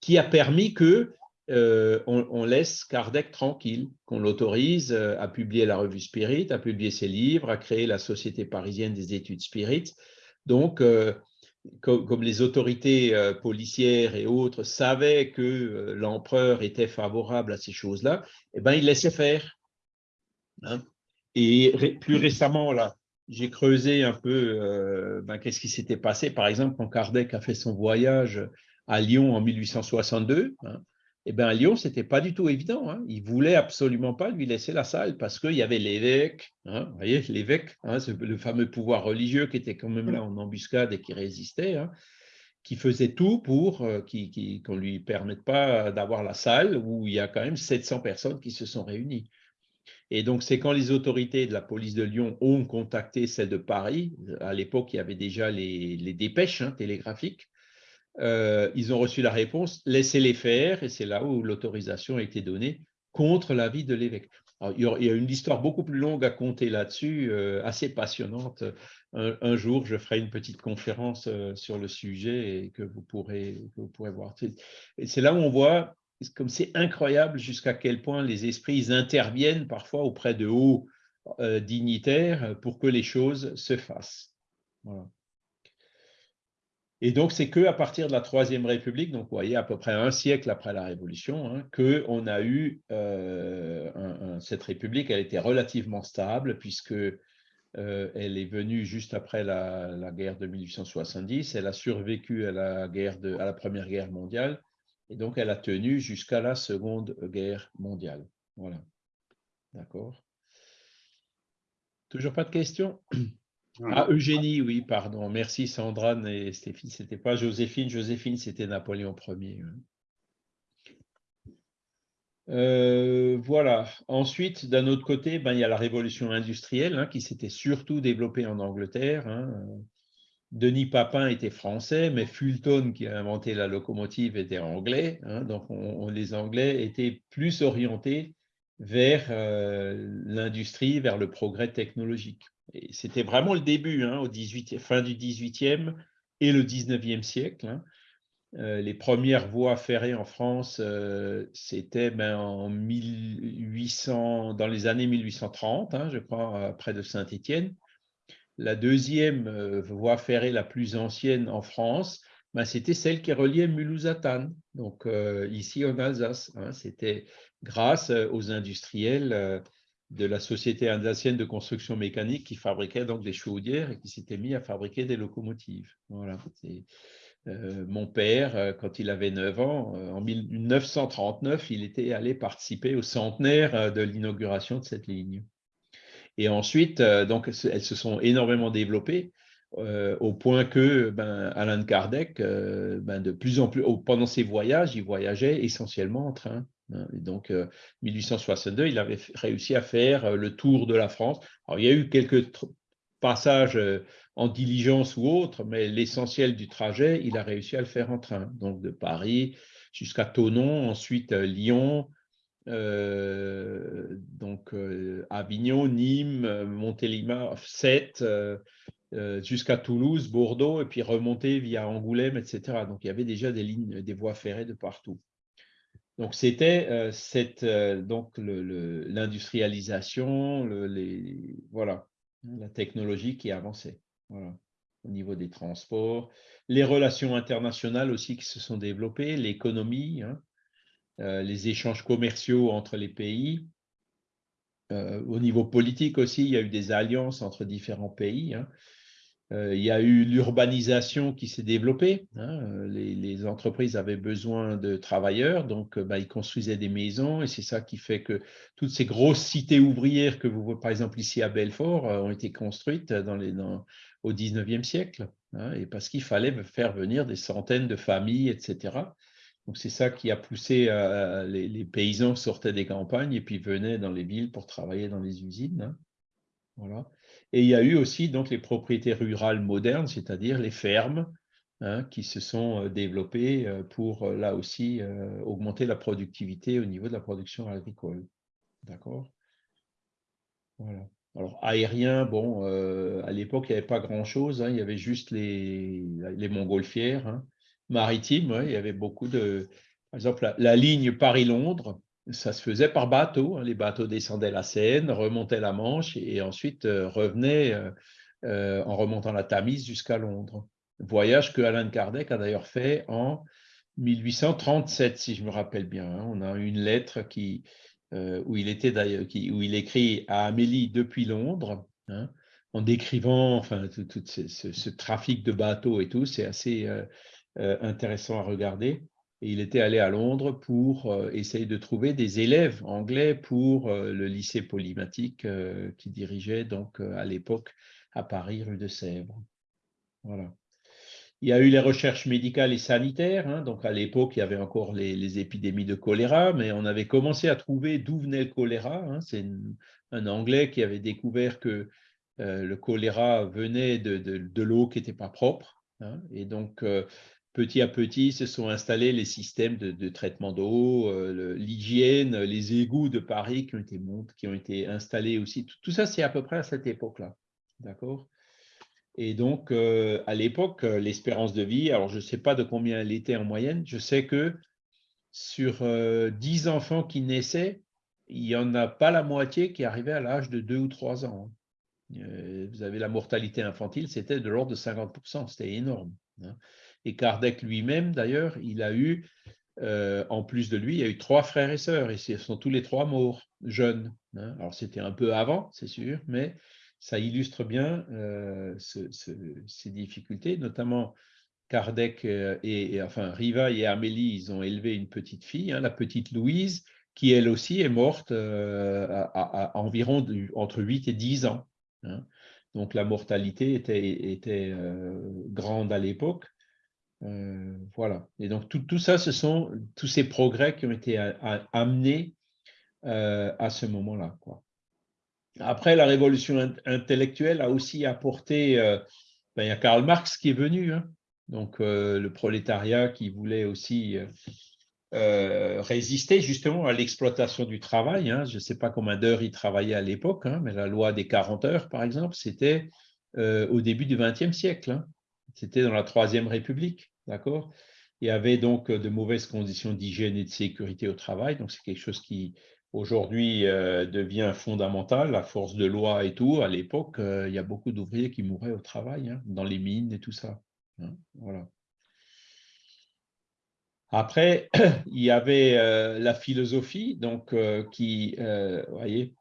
Speaker 1: qui a permis que on, laisse Kardec tranquille, qu'on l'autorise à publier la revue Spirit, à publier ses livres, à créer la Société parisienne des études Spirit. Donc, comme, les autorités euh, policières et autres savaient que euh, l'empereur était favorable à ces choses-là, eh ben, ils laissaient faire. Hein. Et plus récemment, là, j'ai creusé un peu euh, ben, qu'est-ce qui s'était passé. Par exemple, quand Kardec a fait son voyage à Lyon en 1862, eh bien, à Lyon, ce n'était pas du tout évident. Hein. Il ne voulait absolument pas lui laisser la salle parce qu'il y avait l'évêque, hein, vous voyez, l'évêque, hein, le fameux pouvoir religieux qui était quand même là en embuscade et qui résistait, hein, qui faisait tout pour euh, qu'on ne lui permette pas d'avoir la salle où il y a quand même 700 personnes qui se sont réunies. Et donc, c'est quand les autorités de la police de Lyon ont contacté celle de Paris, à l'époque, il y avait déjà les, dépêches télégraphiques, euh, ils ont reçu la réponse, laissez-les faire, et c'est là où l'autorisation a été donnée contre l'avis de l'évêque. Il y a une histoire beaucoup plus longue à compter là-dessus, euh, assez passionnante. Un, jour, je ferai une petite conférence euh, sur le sujet et que vous pourrez, que vous pourrez voir. C'est là où on voit comme c'est incroyable jusqu'à quel point les esprits interviennent parfois auprès de hauts dignitaires pour que les choses se fassent. Et donc, c'est qu'à partir de la Troisième République, donc vous voyez, à peu près un siècle après la Révolution, hein, qu'on a eu euh, cette République, elle était relativement stable, puisque euh, elle est venue juste après la, guerre de 1870, elle a survécu à la, guerre à la Première Guerre mondiale, et donc elle a tenu jusqu'à la Seconde Guerre mondiale. Voilà. D'accord Toujours pas de questions? Ah, Eugénie, oui, pardon. Merci Sandra et Stéphine. C'était pas Joséphine. Joséphine, c'était Napoléon Ier. Euh, voilà. Ensuite, d'un autre côté, ben, il y a la révolution industrielle hein, qui s'était surtout développée en Angleterre. Hein. Denis Papin était français, mais Fulton, qui a inventé la locomotive, était anglais. Hein. donc, les Anglais étaient plus orientés vers euh, l'industrie, vers le progrès technologique. C'était vraiment le début, hein, au 18, fin du 18e et le 19e siècle. Hein. Euh, les premières voies ferrées en France, euh, c'était ben, en 1800, dans les années 1830, hein, je crois, près de Saint-Étienne. La deuxième euh, voie ferrée la plus ancienne en France, ben, c'était celle qui reliait Mulhouse à donc ici en Alsace. C'était grâce aux industriels de la société alsacienne de construction mécanique qui fabriquait donc des chaudières et qui s'était mis à fabriquer des locomotives. Euh, mon père, euh, quand il avait 9 ans, euh, en 1939, il était allé participer au centenaire de l'inauguration de cette ligne. Et ensuite, donc, elles se sont énormément développées au point que ben, Alain Kardec, ben, de plus en plus, pendant ses voyages, il voyageait essentiellement en train. Hein, donc, 1862, euh, il avait réussi à faire euh, le tour de la France. Alors, il y a eu quelques passages euh, en diligence ou autre, mais l'essentiel du trajet, il a réussi à le faire en train. Donc, de Paris jusqu'à Tonon, ensuite Lyon, donc Avignon, Nîmes, Montélimar, Sète, jusqu'à Toulouse, Bordeaux, et puis remonter via Angoulême, etc. Donc il y avait déjà des lignes, des voies ferrées de partout. Donc c'était donc l'industrialisation, les voilà, la technologie qui avançait. Voilà au niveau des transports, les relations internationales aussi qui se sont développées, l'économie, hein, euh, les échanges commerciaux entre les pays. Euh, au niveau politique aussi, il y a eu des alliances entre différents pays. Hein. Euh, il y a eu l'urbanisation qui s'est développée. Hein. Les, entreprises avaient besoin de travailleurs, donc bah, ils construisaient des maisons et c'est ça qui fait que toutes ces grosses cités ouvrières que vous voyez par exemple ici à Belfort ont été construites au 19e siècle, hein, et parce qu'il fallait faire venir des centaines de familles, etc. Donc c'est ça qui a poussé euh, les, paysans sortaient des campagnes et puis venaient dans les villes pour travailler dans les usines. Hein. Voilà. Et il y a eu aussi donc les propriétés rurales modernes, c'est-à-dire les fermes, hein, qui se sont euh, développées euh, pour là aussi augmenter la productivité au niveau de la production agricole. D'accord? Voilà. Alors, aérien, bon, à l'époque, il n'y avait pas grand-chose. Hein. il y avait juste les, les montgolfières. Hein. Maritime, il y avait beaucoup de... Par exemple, la, ligne Paris-Londres, ça se faisait par bateau. Hein. les bateaux descendaient la Seine, remontaient la Manche et, ensuite euh, revenaient euh, en remontant la Tamise jusqu'à Londres. Voyage que Alain Kardec a d'ailleurs fait en 1837, si je me rappelle bien. On a une lettre qui, euh, où il était d'ailleurs, où il écrit à Amélie depuis Londres, hein, en décrivant enfin tout, ce, trafic de bateaux et tout, c'est assez euh, euh, intéressant à regarder. Il était allé à Londres pour essayer de trouver des élèves anglais pour le lycée polymatique qui dirigeait donc à l'époque à Paris, rue de Sèvres. Voilà. Il y a eu les recherches médicales et sanitaires. Hein. donc, à l'époque, il y avait encore les, épidémies de choléra, mais on avait commencé à trouver d'où venait le choléra. Hein. C'est un Anglais qui avait découvert que euh, le choléra venait de, l'eau qui n'était pas propre. Hein. et donc, euh, petit à petit, se sont installés les systèmes de, traitement d'eau, euh, l'hygiène, les égouts de Paris qui ont été, qui ont été installés aussi. tout ça, c'est à peu près à cette époque-là. D'accord? Et donc, euh, à l'époque, euh, l'espérance de vie, alors je ne sais pas de combien elle était en moyenne, je sais que sur 10 euh, enfants qui naissaient, il n'y en a pas la moitié qui arrivait à l'âge de 2 ou 3 ans. vous avez la mortalité infantile, c'était de l'ordre de 50%, c'était énorme. Hein. Et Kardec lui-même, d'ailleurs, il a eu, en plus de lui, il a eu trois frères et sœurs, et ils sont tous les trois morts, jeunes. Hein. Alors c'était un peu avant, c'est sûr, mais ça illustre bien euh, ces difficultés, notamment Kardec euh, et, enfin Riva et Amélie, ils ont élevé une petite fille, hein, la petite Louise, qui elle aussi est morte euh, à, environ entre 8 et 10 ans. Hein. Donc la mortalité était grande à l'époque. Voilà. Et donc tout, ça, ce sont tous ces progrès qui ont été amenés à ce moment-là. Après, la révolution intellectuelle a aussi apporté, euh, ben, il y a Karl Marx qui est venu, hein. donc euh, le prolétariat qui voulait aussi euh, résister justement à l'exploitation du travail. Hein. Je ne sais pas combien d'heures il travaillait à l'époque, hein, mais la loi des 40 heures, par exemple, c'était au début du XXe siècle. C'était dans la Troisième République, d'accord? Il y avait donc de mauvaises conditions d'hygiène et de sécurité au travail, donc c'est quelque chose qui aujourd'hui euh, devient fondamental, la force de loi et tout. À l'époque, euh, il y a beaucoup d'ouvriers qui mouraient au travail, hein, dans les mines et tout ça. Hein, voilà. Après, il y avait euh, la philosophie, donc qui, voyez,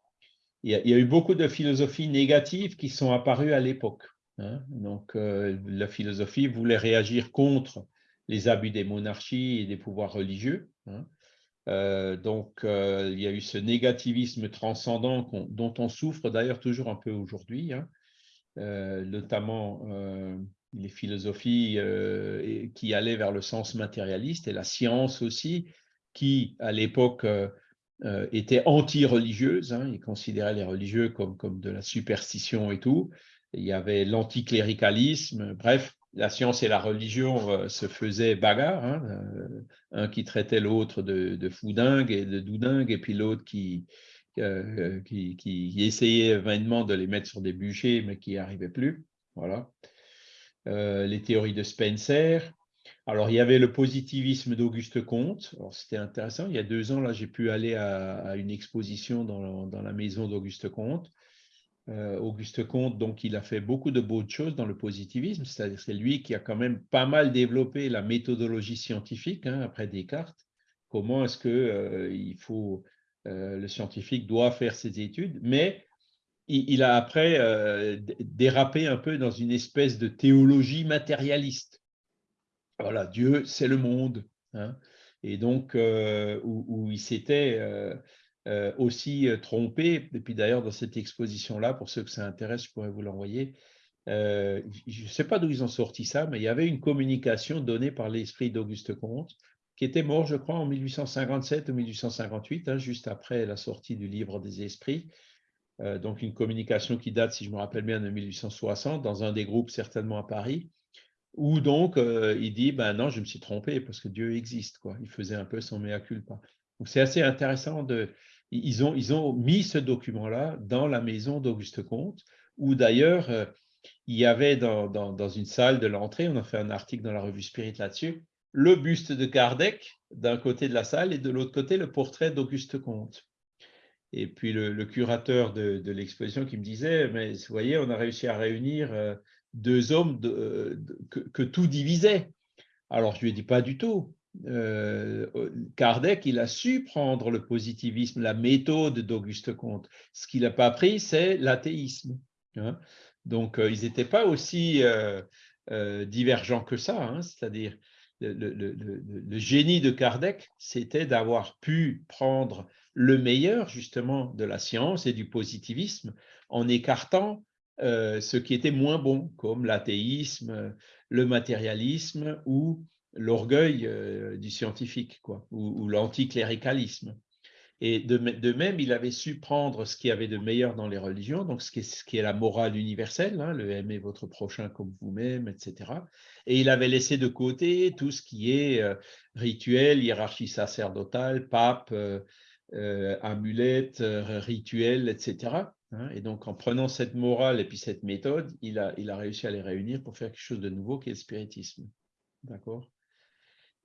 Speaker 1: il y, a, eu beaucoup de philosophies négatives qui sont apparues à l'époque. Hein. donc, la philosophie voulait réagir contre les abus des monarchies et des pouvoirs religieux. Euh, donc, euh, il y a eu ce négativisme transcendant dont on souffre d'ailleurs toujours un peu aujourd'hui, hein. euh, notamment les philosophies qui allaient vers le sens matérialiste et la science aussi, qui à l'époque était anti-religieuse, hein, ils considéraient les religieux comme de la superstition et tout. Il y avait l'anticléricalisme, bref, la science et la religion se faisaient bagarre, hein, un qui traitait l'autre de, foudingue et de doudingue, et puis l'autre qui, qui, qui, essayait vainement de les mettre sur des bûchers, mais qui n'y arrivait plus. Voilà. les théories de Spencer, alors, il y avait le positivisme d'Auguste Comte. C'était intéressant. Il y a deux ans, là, j'ai pu aller à, une exposition dans, la maison d'Auguste Comte. Euh, Auguste Comte, donc, il a fait beaucoup de bonnes choses dans le positivisme. C'est-à-dire, c'est lui qui a quand même pas mal développé la méthodologie scientifique hein, après Descartes. Comment est-ce que euh, il faut, euh, le scientifique doit faire ses études, mais il a après dérapé un peu dans une espèce de théologie matérialiste voilà, Dieu, c'est le monde. Hein. Et donc, où, il s'était aussi trompé, et puis d'ailleurs, dans cette exposition-là, pour ceux que ça intéresse, je pourrais vous l'envoyer. je ne sais pas d'où ils ont sorti ça, mais il y avait une communication donnée par l'esprit d'Auguste Comte, qui était mort, je crois, en 1857 ou 1858, hein, juste après la sortie du livre des esprits. donc, une communication qui date, si je me rappelle bien, de 1860, dans un des groupes certainement à Paris. Ou donc, euh, il dit, ben non, je me suis trompé parce que Dieu existe. Quoi. Il faisait un peu son mea culpa. Donc, c'est assez intéressant. De, ils, ont, mis ce document-là dans la maison d'Auguste Comte, où d'ailleurs, euh, il y avait dans, une salle de l'entrée, on a fait un article dans la revue Spirit là-dessus, le buste de Kardec d'un côté de la salle et de l'autre côté, le portrait d'Auguste Comte. Et puis le, curateur de, l'exposition qui me disait, mais vous voyez, on a réussi à réunir euh, deux hommes que, tout divisait. Alors, je lui ai dit pas du tout. Euh, Kardec, il a su prendre le positivisme, la méthode d'Auguste Comte. Ce qu'il n'a pas pris, c'est l'athéisme. Hein. Donc, euh, ils n'étaient pas aussi euh, divergents que ça. Hein. C'est-à-dire, le, génie de Kardec, c'était d'avoir pu prendre le meilleur, justement, de la science et du positivisme en écartant euh, ce qui était moins bon, comme l'athéisme, le matérialisme ou l'orgueil euh, du scientifique, quoi, ou, l'anticléricalisme. Et de, même, il avait su prendre ce qu'il y avait de meilleur dans les religions, donc ce qui est, la morale universelle, hein, le aimer votre prochain comme vous-même, etc. Et il avait laissé de côté tout ce qui est euh, rituel, hiérarchie sacerdotale, pape, amulette, rituel, etc. Hein, et donc, en prenant cette morale et puis cette méthode, il a, il a réussi à les réunir pour faire quelque chose de nouveau qui est le spiritisme. D'accord?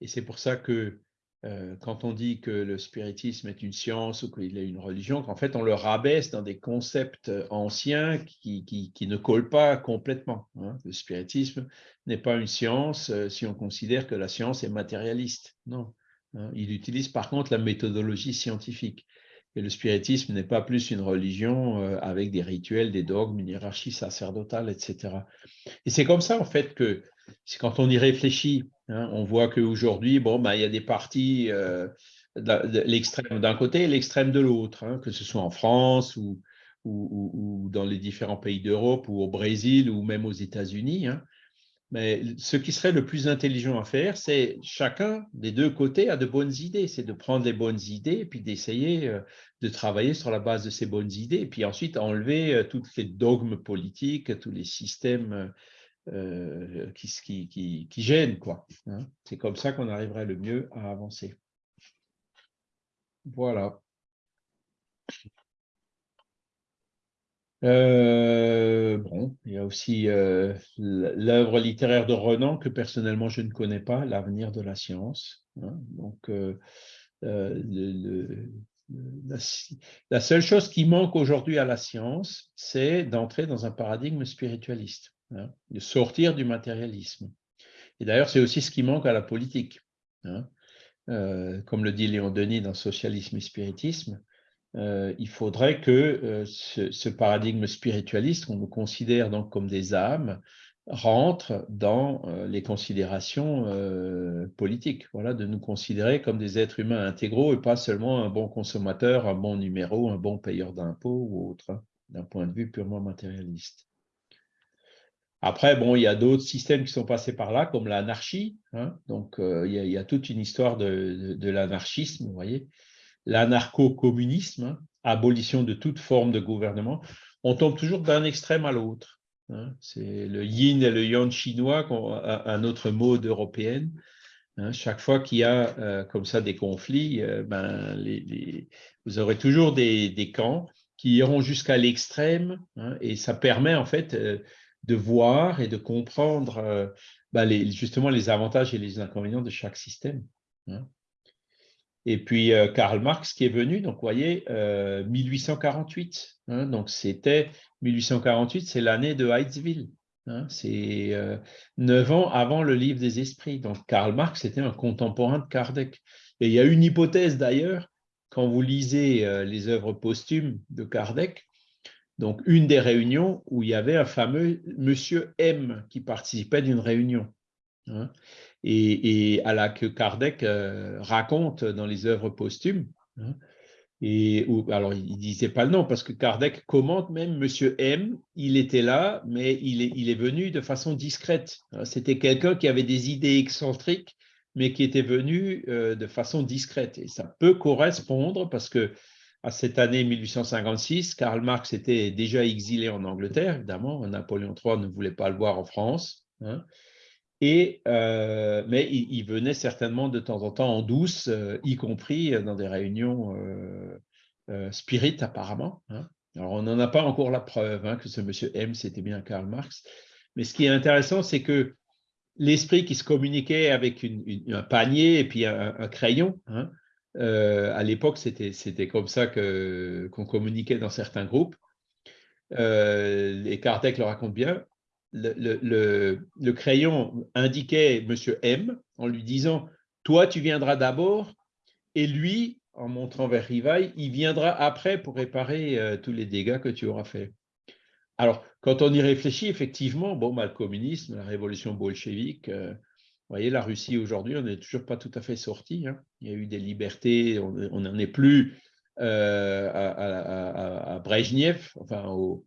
Speaker 1: Et c'est pour ça que euh, quand on dit que le spiritisme est une science ou qu'il est une religion, qu'en fait, on le rabaisse dans des concepts anciens qui, ne collent pas complètement. Hein. Le spiritisme n'est pas une science euh, si on considère que la science est matérialiste. Non. Hein. Il utilise par contre la méthodologie scientifique. Et le spiritisme n'est pas plus une religion euh, avec des rituels, des dogmes, une hiérarchie sacerdotale, etc. Et c'est comme ça, en fait, que quand on y réfléchit, hein, on voit qu'aujourd'hui, bon, ben, il y a des partis, euh, l'extrême d'un côté et l'extrême de l'autre, hein, que ce soit en France ou, dans les différents pays d'Europe ou au Brésil ou même aux États-Unis. Hein. Mais ce qui serait le plus intelligent à faire, c'est chacun des deux côtés a de bonnes idées. C'est de prendre les bonnes idées et puis d'essayer euh, de travailler sur la base de ces bonnes idées. Et puis ensuite enlever euh, tous les dogmes politiques, tous les systèmes euh, qui, qui, gênent. Hein. C'est comme ça qu'on arriverait le mieux à avancer. Voilà. Euh, bon, il y a aussi euh, l'œuvre littéraire de Renan que personnellement je ne connais pas, L'avenir de la science. Hein. Donc, le, la, seule chose qui manque aujourd'hui à la science, c'est d'entrer dans un paradigme spiritualiste, hein, de sortir du matérialisme. Et d'ailleurs, c'est aussi ce qui manque à la politique. Hein. comme le dit Léon Denis dans Socialisme et Spiritisme, euh, il faudrait que euh, ce, paradigme spiritualiste, qu'on nous considère donc comme des âmes, rentre dans euh, les considérations politiques. Voilà, de nous considérer comme des êtres humains intégraux et pas seulement un bon consommateur, un bon numéro, un bon payeur d'impôts ou autre, hein, d'un point de vue purement matérialiste. Après, bon, il y a d'autres systèmes qui sont passés par là, comme l'anarchie. Hein. donc, il y, a, toute une histoire de, l'anarchisme, vous voyez, l'anarcho-communisme, hein, abolition de toute forme de gouvernement, on tombe toujours d'un extrême à l'autre. Hein. C'est le yin et le yang chinois, un autre mot d'européenne. Hein. chaque fois qu'il y a euh, comme ça des conflits, euh, ben, vous aurez toujours des, camps qui iront jusqu'à l'extrême et ça permet en fait euh, de voir et de comprendre ben, justement les avantages et les inconvénients de chaque système. Et puis Karl Marx qui est venu, donc vous voyez, 1848. donc c'était 1848, c'est l'année de Heidsville. Hein, c'est euh, neuf ans avant le livre des esprits. Donc, Karl Marx était un contemporain de Kardec. Et il y a une hypothèse d'ailleurs, quand vous lisez euh, les œuvres posthumes de Kardec, donc une des réunions où il y avait un fameux Monsieur M qui participait d'une réunion. Hein, et, à la que Kardec euh, raconte dans les œuvres posthumes. Hein, et, alors, il ne disait pas le nom parce que Kardec commente même Monsieur M, il était là, mais il est, il est venu de façon discrète. Hein, c'était quelqu'un qui avait des idées excentriques, mais qui était venu euh, de façon discrète. Et ça peut correspondre parce que à cette année 1856, Karl Marx était déjà exilé en Angleterre, évidemment. Napoléon III ne voulait pas le voir en France. Hein. Euh, mais il, venait certainement de temps en temps en douce, euh, y compris dans des réunions euh, spirit apparemment. Hein. Alors on n'en a pas encore la preuve hein, que ce monsieur M, c'était bien Karl Marx. Mais ce qui est intéressant, c'est que l'esprit qui se communiquait avec un panier et puis un, crayon, à l'époque, c'était comme ça qu'on communiquait dans certains groupes. et Kardec le raconte bien, le, crayon indiquait Monsieur M en lui disant « Toi, tu viendras d'abord, et lui, en montrant vers Rivail, il viendra après pour réparer euh, tous les dégâts que tu auras faits. » Alors, quand on y réfléchit, effectivement, bon, bah, le communisme, la révolution bolchevique, euh, vous voyez, la Russie aujourd'hui, on n'est toujours pas tout à fait sorti. Hein. Il y a eu des libertés, on n'en est plus euh, à, à, Brejnev, enfin au,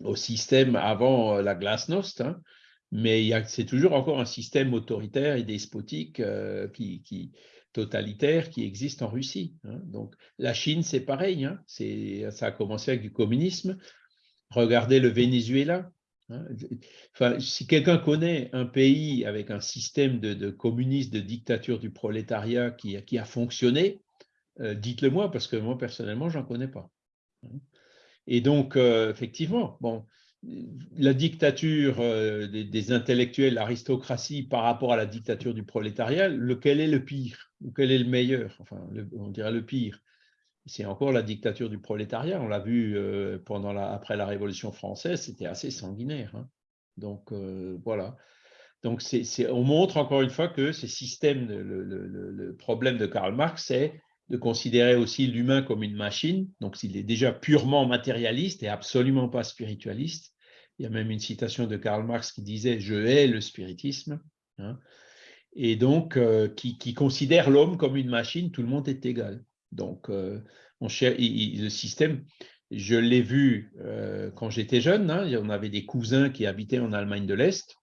Speaker 1: au système avant euh, la glasnost, hein, mais c'est toujours encore un système autoritaire et despotique euh, qui, totalitaire qui existe en Russie. Hein. Donc la Chine, c'est pareil, ça a commencé avec du communisme. Regardez le Venezuela. Enfin, si quelqu'un connaît un pays avec un système de, de communisme, de dictature du prolétariat qui, a fonctionné, euh, dites-le moi, parce que moi, personnellement, je n'en connais pas. Et donc, euh, effectivement, bon, la dictature euh, des, intellectuels, l'aristocratie par rapport à la dictature du prolétariat, lequel est le pire ou quel est le meilleur? Enfin, on dirait le pire. C'est encore la dictature du prolétariat. On l'a vu euh, après la Révolution française, c'était assez sanguinaire. Hein. Donc, voilà. Donc, on montre encore une fois que ces systèmes, le problème de Karl Marx, c'est de considérer aussi l'humain comme une machine, donc s'il est déjà purement matérialiste et absolument pas spiritualiste. Il y a même une citation de Karl Marx qui disait « je hais le spiritisme hein. et donc euh, qui, considère l'homme comme une machine, tout le monde est égal. Donc, euh, on le système, je l'ai vu euh, quand j'étais jeune, hein, on avait des cousins qui habitaient en Allemagne de l'Est,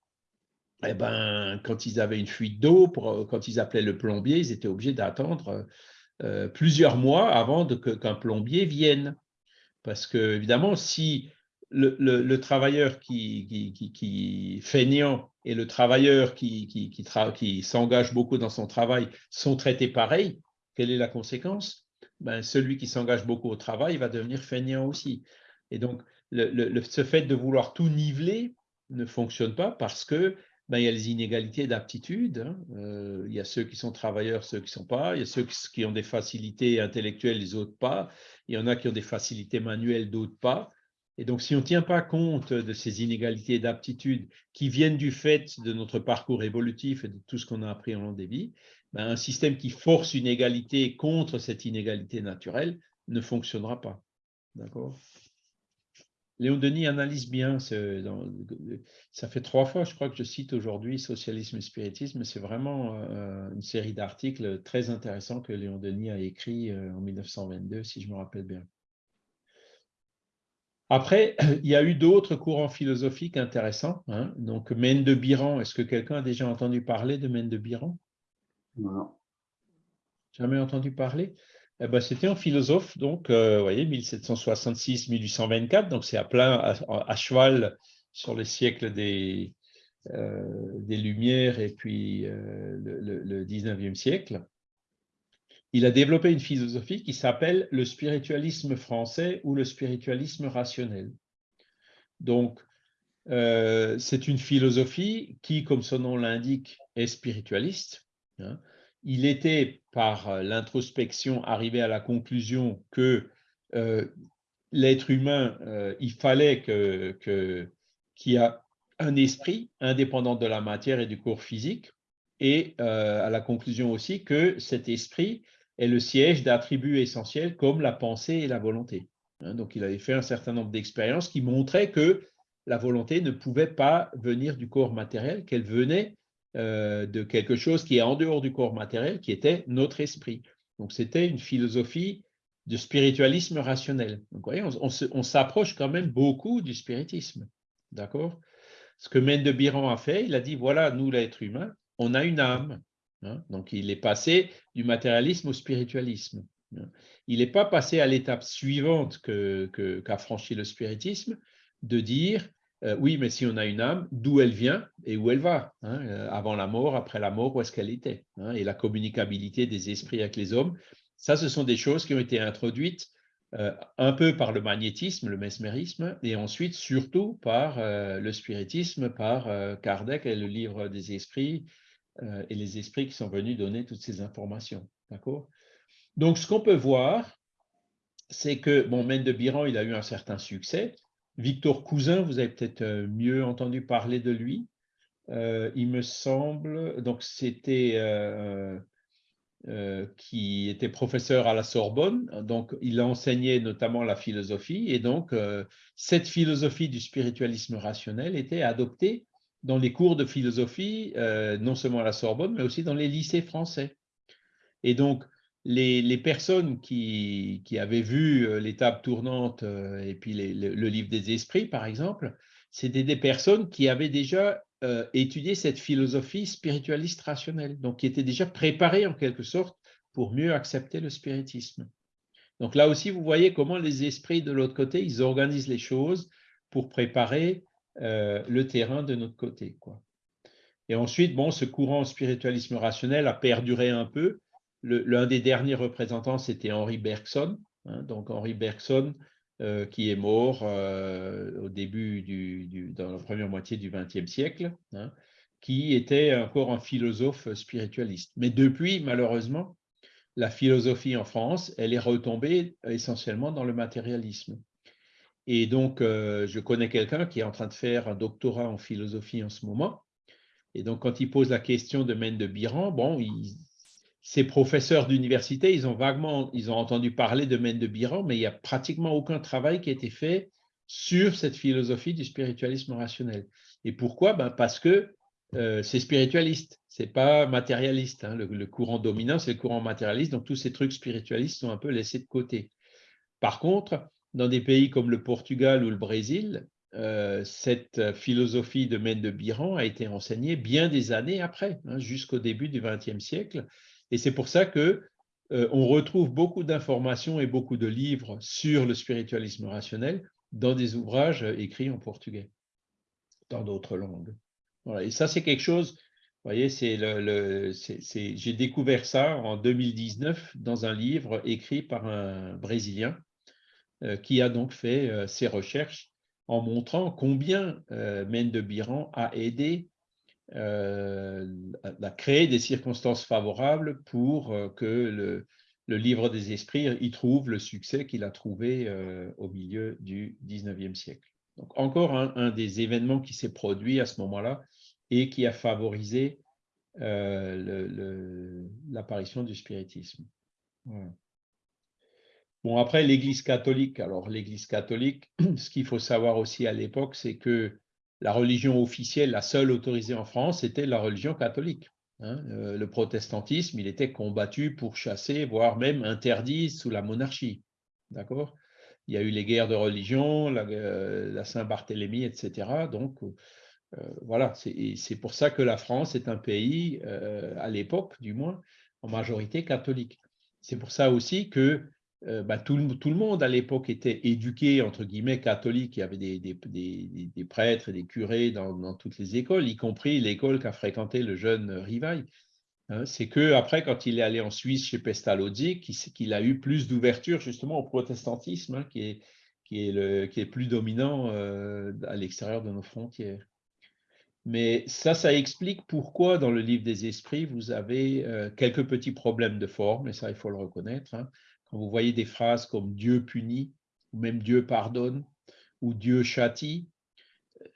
Speaker 1: eh ben, quand ils avaient une fuite d'eau, quand ils appelaient le plombier, ils étaient obligés d'attendre euh, plusieurs mois avant qu'un plombier vienne. Parce que, évidemment, si le, travailleur qui, qui, qui, et le travailleur qui, s'engage beaucoup dans son travail sont traités pareil, quelle est la conséquence? Ben, Celui qui s'engage beaucoup au travail va devenir feignant aussi. Et donc, ce fait de vouloir tout niveler ne fonctionne pas parce que ben, il y a les inégalités d'aptitude. Hein. Euh, il y a ceux qui sont travailleurs, ceux qui ne sont pas. Il y a ceux qui ont des facilités intellectuelles, les autres pas. Il y en a qui ont des facilités manuelles, d'autres pas. Et donc, si on ne tient pas compte de ces inégalités d'aptitude qui viennent du fait de notre parcours évolutif et de tout ce qu'on a appris en long vies, ben, un système qui force une égalité contre cette inégalité naturelle ne fonctionnera pas. D'accord? Léon Denis analyse bien, ça fait trois fois, je crois que je cite aujourd'hui Socialisme et Spiritisme, c'est vraiment euh, une série d'articles très intéressants que Léon Denis a écrit euh, en 1922, si je me rappelle bien. Après, il y a eu d'autres courants philosophiques intéressants. Hein. Donc, Mène de Biran, est-ce que quelqu'un a déjà entendu parler de Mène de Biran? Jamais entendu parler eh ben, C'était un philosophe, donc, euh, vous voyez, 1766-1824, donc c'est à plein, à, cheval sur le siècle des, des Lumières et puis le, le 19e siècle, il a développé une philosophie qui s'appelle le spiritualisme français ou le spiritualisme rationnel. Donc, euh, c'est une philosophie qui, comme son nom l'indique, est spiritualiste. Hein. Il était, par l'introspection, arrivé à la conclusion que euh, l'être humain, euh, il fallait qu'il que, y ait un esprit indépendant de la matière et du corps physique, et à la conclusion aussi que cet esprit est le siège d'attributs essentiels comme la pensée et la volonté. Hein. donc, il avait fait un certain nombre d'expériences qui montraient que la volonté ne pouvait pas venir du corps matériel, qu'elle venait euh, de quelque chose qui est en dehors du corps matériel, qui était notre esprit. Donc, c'était une philosophie de spiritualisme rationnel. Donc, voyez, on, s'approche quand même beaucoup du spiritisme. D'accord? Ce que de Biran a fait, il a dit, voilà, nous, l'être humain, on a une âme. Hein. donc, il est passé du matérialisme au spiritualisme. Hein. Il n'est pas passé à l'étape suivante qu'a que, franchi le spiritisme, de dire euh, oui, mais si on a une âme, d'où elle vient et où elle va, hein, euh, avant la mort, après la mort, où est-ce qu'elle était, hein, et la communicabilité des esprits avec les hommes. Ça, ce sont des choses qui ont été introduites euh, un peu par le magnétisme, le mesmérisme, et ensuite surtout par le spiritisme, par Kardec et le livre des esprits, et les esprits qui sont venus donner toutes ces informations. D'accord? Donc, ce qu'on peut voir, c'est que, bon, de Biran, il a eu un certain succès, Victor Cousin, vous avez peut-être euh, mieux entendu parler de lui. Euh, il me semble, donc c'était euh, qui était professeur à la Sorbonne, donc il enseignait notamment la philosophie, et donc cette philosophie du spiritualisme rationnel était adoptée dans les cours de philosophie, non seulement à la Sorbonne, mais aussi dans les lycées français. Et donc, les, personnes qui, avaient vu euh, l'étape tournante euh, et puis le, livre des esprits, par exemple, c'était des personnes qui avaient déjà euh, étudié cette philosophie spiritualiste rationnelle, donc qui étaient déjà préparées en quelque sorte pour mieux accepter le spiritisme. Donc là aussi, vous voyez comment les esprits de l'autre côté, ils organisent les choses pour préparer le terrain de notre côté. Quoi. Et ensuite, bon, ce courant spiritualisme rationnel a perduré un peu, L'un des derniers représentants, c'était Henri Bergson. Hein, donc Henri Bergson, euh, qui est mort euh, au début, du, dans la première moitié du XXe siècle, hein, qui était encore un philosophe spiritualiste. Mais depuis, malheureusement, la philosophie en France, elle est retombée essentiellement dans le matérialisme. Et donc, euh, je connais quelqu'un qui est en train de faire un doctorat en philosophie en ce moment. Et donc, quand il pose la question de Mène de Biran, bon, il, ces professeurs d'université, ils ont vaguement ils ont entendu parler de Mène de Biran, mais il n'y a pratiquement aucun travail qui a été fait sur cette philosophie du spiritualisme rationnel. Et pourquoi? Ben Parce que euh, c'est spiritualiste, c'est pas matérialiste. Hein. Le, courant dominant, c'est le courant matérialiste, donc tous ces trucs spiritualistes sont un peu laissés de côté. Par contre, dans des pays comme le Portugal ou le Brésil, euh, cette philosophie de Mène de Biran a été enseignée bien des années après, hein, jusqu'au début du XXe siècle, et c'est pour ça que euh, on retrouve beaucoup d'informations et beaucoup de livres sur le spiritualisme rationnel dans des ouvrages écrits en portugais, dans d'autres langues. Et ça, c'est quelque chose, vous voyez, j'ai découvert ça en 2019 dans un livre écrit par un Brésilien euh, qui a donc fait euh, ses recherches en montrant combien Mende Biran a aidé euh, a créé des circonstances favorables pour euh, que le, livre des esprits y trouve le succès qu'il a trouvé euh, au milieu du 19e siècle. Donc encore un, des événements qui s'est produit à ce moment-là et qui a favorisé l'apparition du spiritisme. Bon, après, l'Église catholique. Alors, l'Église catholique, ce qu'il faut savoir aussi à l'époque, c'est que la religion officielle, la seule autorisée en France, était la religion catholique. Hein. Euh, le protestantisme, il était combattu pour chasser, voire même interdit sous la monarchie. D'accord? Il y a eu les guerres de religion, la, euh, Saint-Barthélemy, etc. Donc, euh, voilà, c'est pour ça que la France est un pays, à l'époque du moins, en majorité catholique. C'est pour ça aussi que euh, bah, tout, le monde à l'époque était éduqué, entre guillemets, catholique. Il y avait des, prêtres et des curés dans, toutes les écoles, y compris l'école qu'a fréquenté le jeune Rivaille. Hein. C'est que après, quand il est allé en Suisse chez Pestalozzi, qu'il a eu plus d'ouverture justement au protestantisme, hein, qui, est, qui, est le, qui est plus dominant euh, à l'extérieur de nos frontières. Mais ça, ça explique pourquoi dans le livre des esprits, vous avez euh, quelques petits problèmes de forme, et ça, il faut le reconnaître. Hein vous voyez des phrases comme Dieu punit, ou même Dieu pardonne, ou Dieu châtie,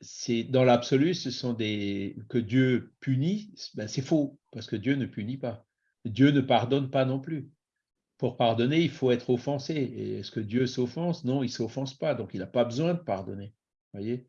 Speaker 1: c'est dans l'absolu, ce sont des que Dieu punit, ben c'est faux, parce que Dieu ne punit pas. Dieu ne pardonne pas non plus. Pour pardonner, il faut être offensé. Est-ce que Dieu s'offense? Non, il ne s'offense pas, donc il n'a pas besoin de pardonner. Voyez?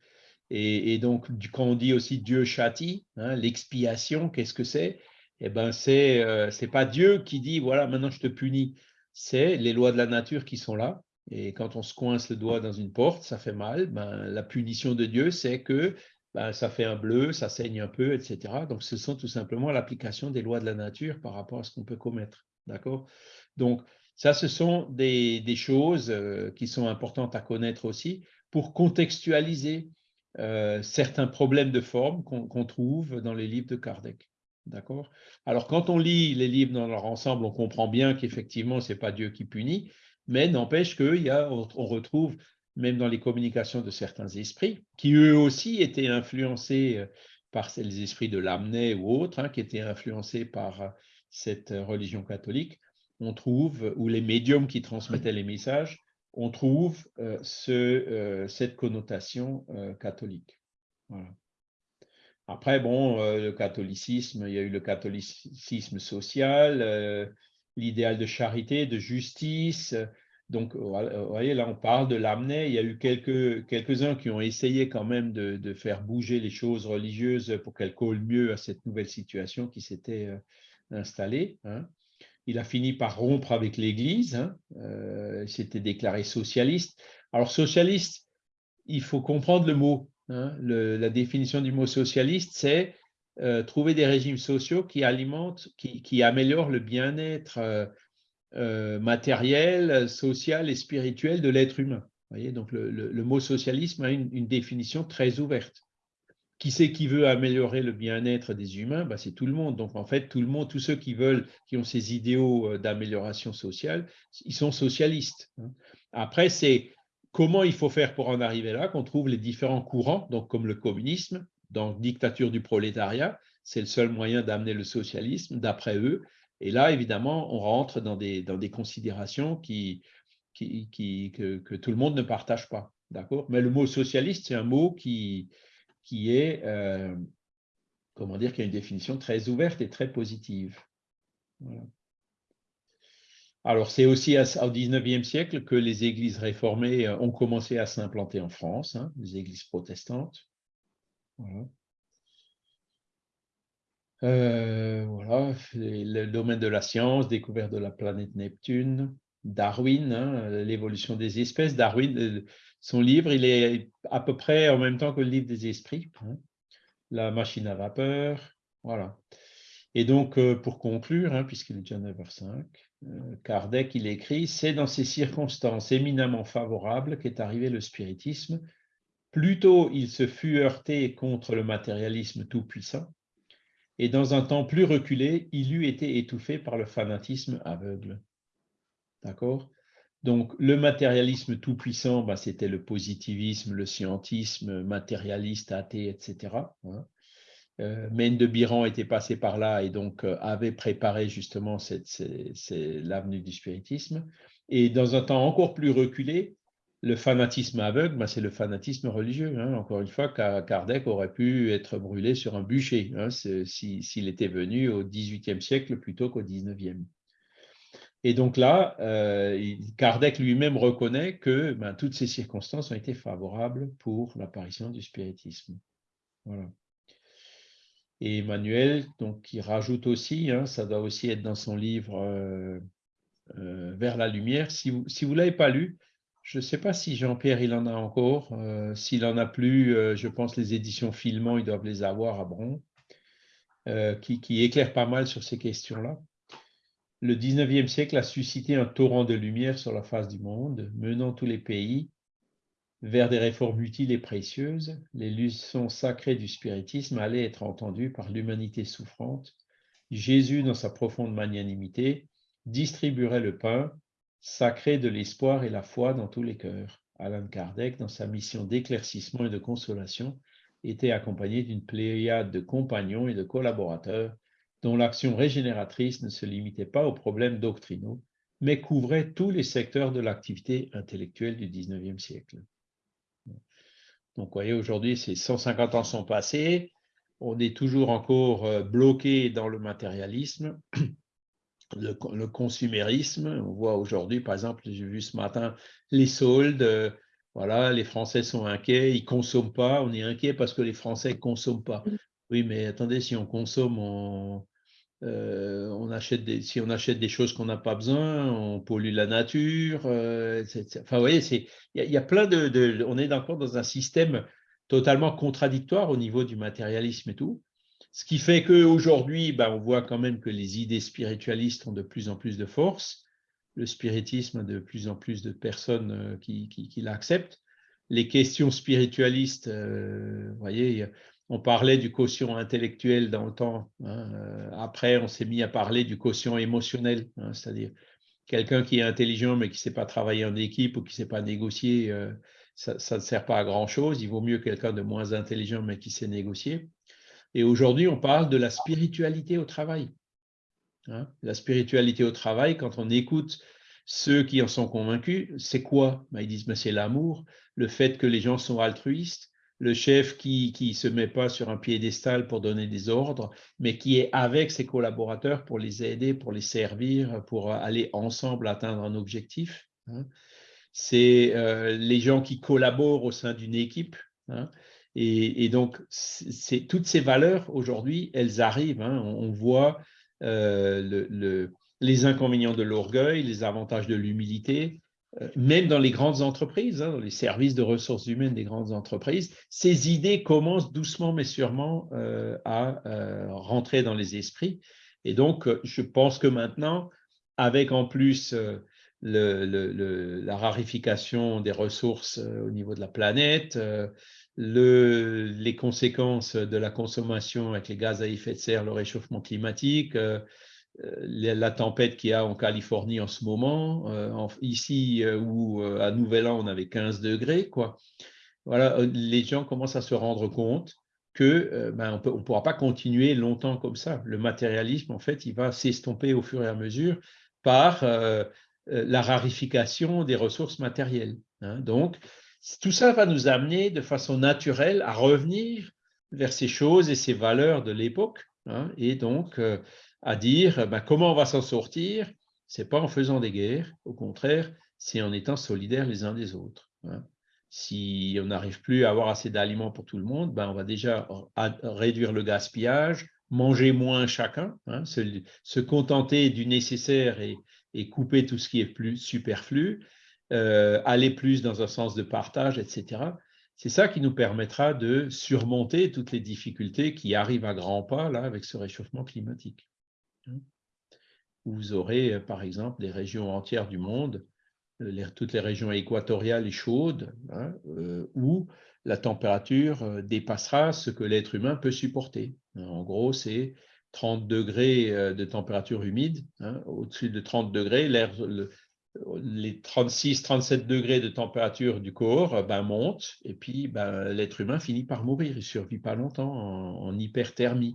Speaker 1: Et, donc, quand on dit aussi Dieu châtie, hein, l'expiation, qu'est-ce que c'est? Eh ben, euh, c'est pas Dieu qui dit voilà, maintenant je te punis c'est les lois de la nature qui sont là. Et quand on se coince le doigt dans une porte, ça fait mal. Ben, la punition de Dieu, c'est que ben, ça fait un bleu, ça saigne un peu, etc. Donc, ce sont tout simplement l'application des lois de la nature par rapport à ce qu'on peut commettre. D'accord? Donc, ça, ce sont des, choses euh, qui sont importantes à connaître aussi pour contextualiser euh, certains problèmes de forme qu'on trouve dans les livres de Kardec. D'accord? Alors, quand on lit les livres dans leur ensemble, on comprend bien qu'effectivement, ce n'est pas Dieu qui punit, mais n'empêche qu'on on retrouve, même dans les communications de certains esprits, qui eux aussi étaient influencés euh, par les esprits de Lamennais ou autres, hein, qui étaient influencés par euh, cette religion catholique, on trouve, ou les médiums qui transmettaient les messages, on trouve euh, ce, cette connotation catholique. Après, bon, euh, le catholicisme, il y a eu le catholicisme social, euh, l'idéal de charité, de justice. Donc, vous voyez, là, on parle de l'amener. Il y a eu quelques, quelques-uns qui ont essayé quand même de, faire bouger les choses religieuses pour qu'elles collent mieux à cette nouvelle situation qui s'était euh, installée. Hein. Il a fini par rompre avec l'Église. Hein. il s'était déclaré socialiste. Alors, socialiste, il faut comprendre le mot. Hein, la définition du mot socialiste, c'est euh, trouver des régimes sociaux qui alimentent, qui, améliorent le bien-être euh, euh, matériel, social et spirituel de l'être humain. Donc le, mot socialisme a une, définition très ouverte. Qui c'est qui veut améliorer le bien-être des humains? Bah, C'est tout le monde. Donc en fait, tout le monde, tous ceux qui veulent, qui ont ces idéaux d'amélioration sociale, ils sont socialistes. Hein. Après, c'est Comment il faut faire pour en arriver là Qu'on trouve les différents courants, donc comme le communisme, dans dictature du prolétariat, c'est le seul moyen d'amener le socialisme, d'après eux. Et là, évidemment, on rentre dans des, considérations que, tout le monde ne partage pas. Mais le mot socialiste, c'est un mot qui, qui est, euh, comment dire, qui a une définition très ouverte et très positive. Voilà. Alors, c'est aussi au XIXe siècle que les églises réformées euh, ont commencé à s'implanter en France, hein, les églises protestantes. Voilà. Euh, le domaine de la science, découverte de la planète Neptune, Darwin, hein, l'évolution des espèces. Darwin, euh, son livre, il est à peu près en même temps que le livre des esprits, hein. la machine à vapeur, voilà. Et donc, pour conclure, puisqu'il est déjà 9h05, euh, Kardec, il écrit, c'est dans ces circonstances éminemment favorables qu'est arrivé le spiritisme. Plutôt il se fut heurté contre le matérialisme tout-puissant, et dans un temps plus reculé, il eût été étouffé par le fanatisme aveugle. D'accord? Donc, le matérialisme tout-puissant, bah, c'était le positivisme, le scientisme matérialiste, athée, etc. Euh, de Biran était passé par là et donc euh, avait préparé justement l'avenue du spiritisme. Et dans un temps encore plus reculé, le fanatisme aveugle, ben, c'est le fanatisme religieux. Hein. Encore une fois, Kardec aurait pu être brûlé sur un bûcher hein, s'il était venu au XVIIIe siècle plutôt qu'au XIXe. Et donc là, euh, Kardec lui-même reconnaît que ben, toutes ces circonstances ont été favorables pour l'apparition du spiritisme. Voilà. Et Emmanuel, donc, qui rajoute aussi, hein, ça doit aussi être dans son livre euh, euh, Vers la lumière. Si vous ne l'avez pas lu, je ne sais pas si Jean-Pierre, il en a encore. Euh, s'il en a plus, je pense les éditions Filmant, ils doivent les avoir à Bron, qui, qui éclairent pas mal sur ces questions-là. le 19e siècle a suscité un torrent de lumière sur la face du monde, menant tous les pays vers des réformes utiles et précieuses. Les leçons sacrées du spiritisme allaient être entendues par l'humanité souffrante. Jésus, dans sa profonde magnanimité, distribuerait le pain sacré de l'espoir et la foi dans tous les cœurs. Alan Kardec, dans sa mission d'éclaircissement et de consolation, était accompagné d'une pléiade de compagnons et de collaborateurs dont l'action régénératrice ne se limitait pas aux problèmes doctrinaux, mais couvrait tous les secteurs de l'activité intellectuelle du XIXe siècle. Donc, vous voyez, aujourd'hui, ces 150 ans sont passés, on est toujours encore euh, bloqué dans le matérialisme, le, consumérisme. On voit aujourd'hui, par exemple, j'ai vu ce matin les soldes, euh, voilà, les Français sont inquiets, ils ne consomment pas, on est inquiet parce que les Français ne consomment pas. Oui, mais attendez, si on consomme, on, euh, on achète des, si on achète des choses qu'on n'a pas besoin, on pollue la nature. Euh, enfin, vous voyez, il y, a plein de, On est encore dans un système totalement contradictoire au niveau du matérialisme et tout. Ce qui fait qu'aujourd'hui, ben, on voit quand même que les idées spiritualistes ont de plus en plus de force. Le spiritisme a de plus en plus de personnes euh, qui, l'acceptent. Les questions spiritualistes, vous voyez, on parlait du quotient intellectuel dans le temps. Hein, euh, après, on s'est mis à parler du quotient émotionnel, hein, c'est-à-dire quelqu'un qui est intelligent mais qui ne sait pas travailler en équipe ou qui ne sait pas négocier, euh, ça, ne sert pas à grand-chose. Il vaut mieux quelqu'un de moins intelligent mais qui sait négocier. Et aujourd'hui, on parle de la spiritualité au travail. Hein. La spiritualité au travail, quand on écoute ceux qui en sont convaincus, c'est quoi? Ben, Ils disent, c'est l'amour, le fait que les gens sont altruistes, le chef qui ne se met pas sur un piédestal pour donner des ordres, mais qui est avec ses collaborateurs pour les aider, pour les servir, pour aller ensemble atteindre un objectif. Hein. C'est euh, les gens qui collaborent au sein d'une équipe. Hein. Et, donc, c'est toutes ces valeurs, aujourd'hui, elles arrivent. Hein. On, voit euh, les inconvénients de l'orgueil, les avantages de l'humilité, euh, même dans les grandes entreprises, hein, dans les services de ressources humaines des grandes entreprises, ces idées commencent doucement mais sûrement euh, à euh, rentrer dans les esprits. Et donc, je pense que maintenant, avec en plus la rarification des ressources au niveau de la planète, les conséquences de la consommation avec les gaz à effet de serre, le réchauffement climatique, euh, la tempête qu'il y a en Californie en ce moment, euh, ici euh, où à Nouvel An on avait 15 degrés, quoi. Voilà, les gens commencent à se rendre compte que ben, on ne pourra pas continuer longtemps comme ça. Le matérialisme, en fait, il va s'estomper au fur et à mesure par la rarification des ressources matérielles. Hein. Donc, tout ça va nous amener de façon naturelle à revenir vers ces choses et ces valeurs de l'époque. Hein. et donc, à dire ben, comment on va s'en sortir, ce n'est pas en faisant des guerres, au contraire, c'est en étant solidaires les uns des autres. Hein. Si on n'arrive plus à avoir assez d'aliments pour tout le monde, ben, on va déjà réduire le gaspillage, manger moins chacun, hein, se, contenter du nécessaire et, couper tout ce qui est plus superflu, euh, aller plus dans un sens de partage, etc. C'est ça qui nous permettra de surmonter toutes les difficultés qui arrivent à grands pas là avec ce réchauffement climatique. Vous aurez, euh, par exemple, des régions entières du monde, euh, toutes les régions équatoriales et chaudes, hein, euh, où la température dépassera ce que l'être humain peut supporter. En gros, c'est 30 degrés de température humide. Hein, au-dessus de 30 degrés, les 36-37 degrés de température du corps ben, montent et puis ben, l'être humain finit par mourir. Il ne survit pas longtemps en, en hyperthermie.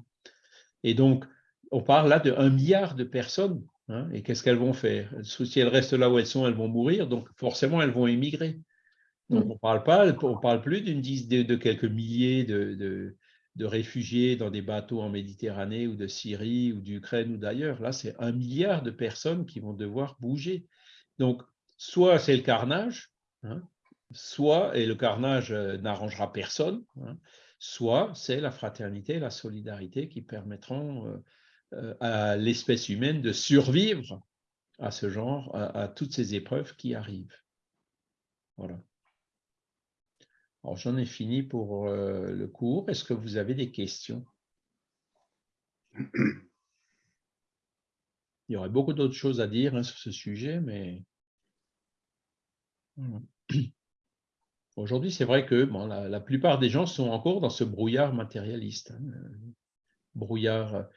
Speaker 1: Et donc, on parle là de 1 milliard de personnes. Hein, et qu'est-ce qu'elles vont faire? Si elles restent là où elles sont, elles vont mourir, donc forcément, elles vont émigrer. Donc, mm. on parle pas, on parle plus d'une dizaine de, quelques milliers de, réfugiés dans des bateaux en Méditerranée ou de Syrie ou d'Ukraine ou d'ailleurs. Là, c'est un milliard de personnes qui vont devoir bouger. Donc, soit c'est le carnage, hein, soit, et le carnage euh, n'arrangera personne, hein, soit c'est la fraternité, la solidarité qui permettront euh, à l'espèce humaine de survivre à ce genre, à, toutes ces épreuves qui arrivent. Voilà. Alors, j'en ai fini pour euh, le cours. Est-ce que vous avez des questions? Il y aurait beaucoup d'autres choses à dire hein, sur ce sujet, mais aujourd'hui, c'est vrai que bon, la, plupart des gens sont encore dans ce brouillard matérialiste. Hein, brouillard,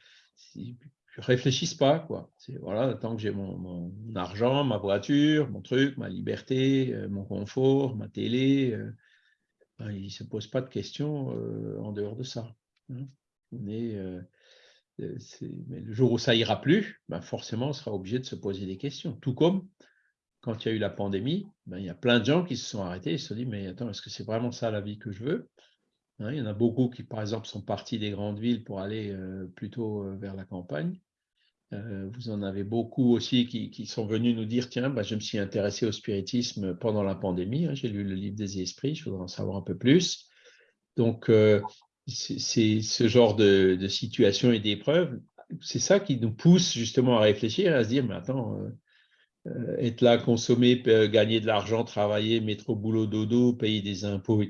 Speaker 1: ils ne réfléchissent pas. Quoi. Voilà, tant que j'ai mon, argent, ma voiture, mon truc, ma liberté, euh, mon confort, ma télé, euh, ben, ils ne se posent pas de questions euh, en dehors de ça. Hein. Euh, mais le jour où ça ira plus, ben forcément, on sera obligé de se poser des questions. Tout comme quand il y a eu la pandémie, ben il y a plein de gens qui se sont arrêtés et se sont dit, mais attends, est-ce que c'est vraiment ça la vie que je veux? Hein, Il y en a beaucoup qui, par exemple, sont partis des grandes villes pour aller euh, plutôt euh, vers la campagne. vous en avez beaucoup aussi qui, sont venus nous dire, tiens, ben, je me suis intéressé au spiritisme pendant la pandémie, hein, j'ai lu le livre des esprits, je voudrais en savoir un peu plus. Donc, c'est ce genre de, situation et d'épreuve, c'est ça qui nous pousse justement à réfléchir, à se dire, mais attends, euh, euh, être là, consommer, gagner de l'argent, travailler, mettre au boulot dodo, payer des impôts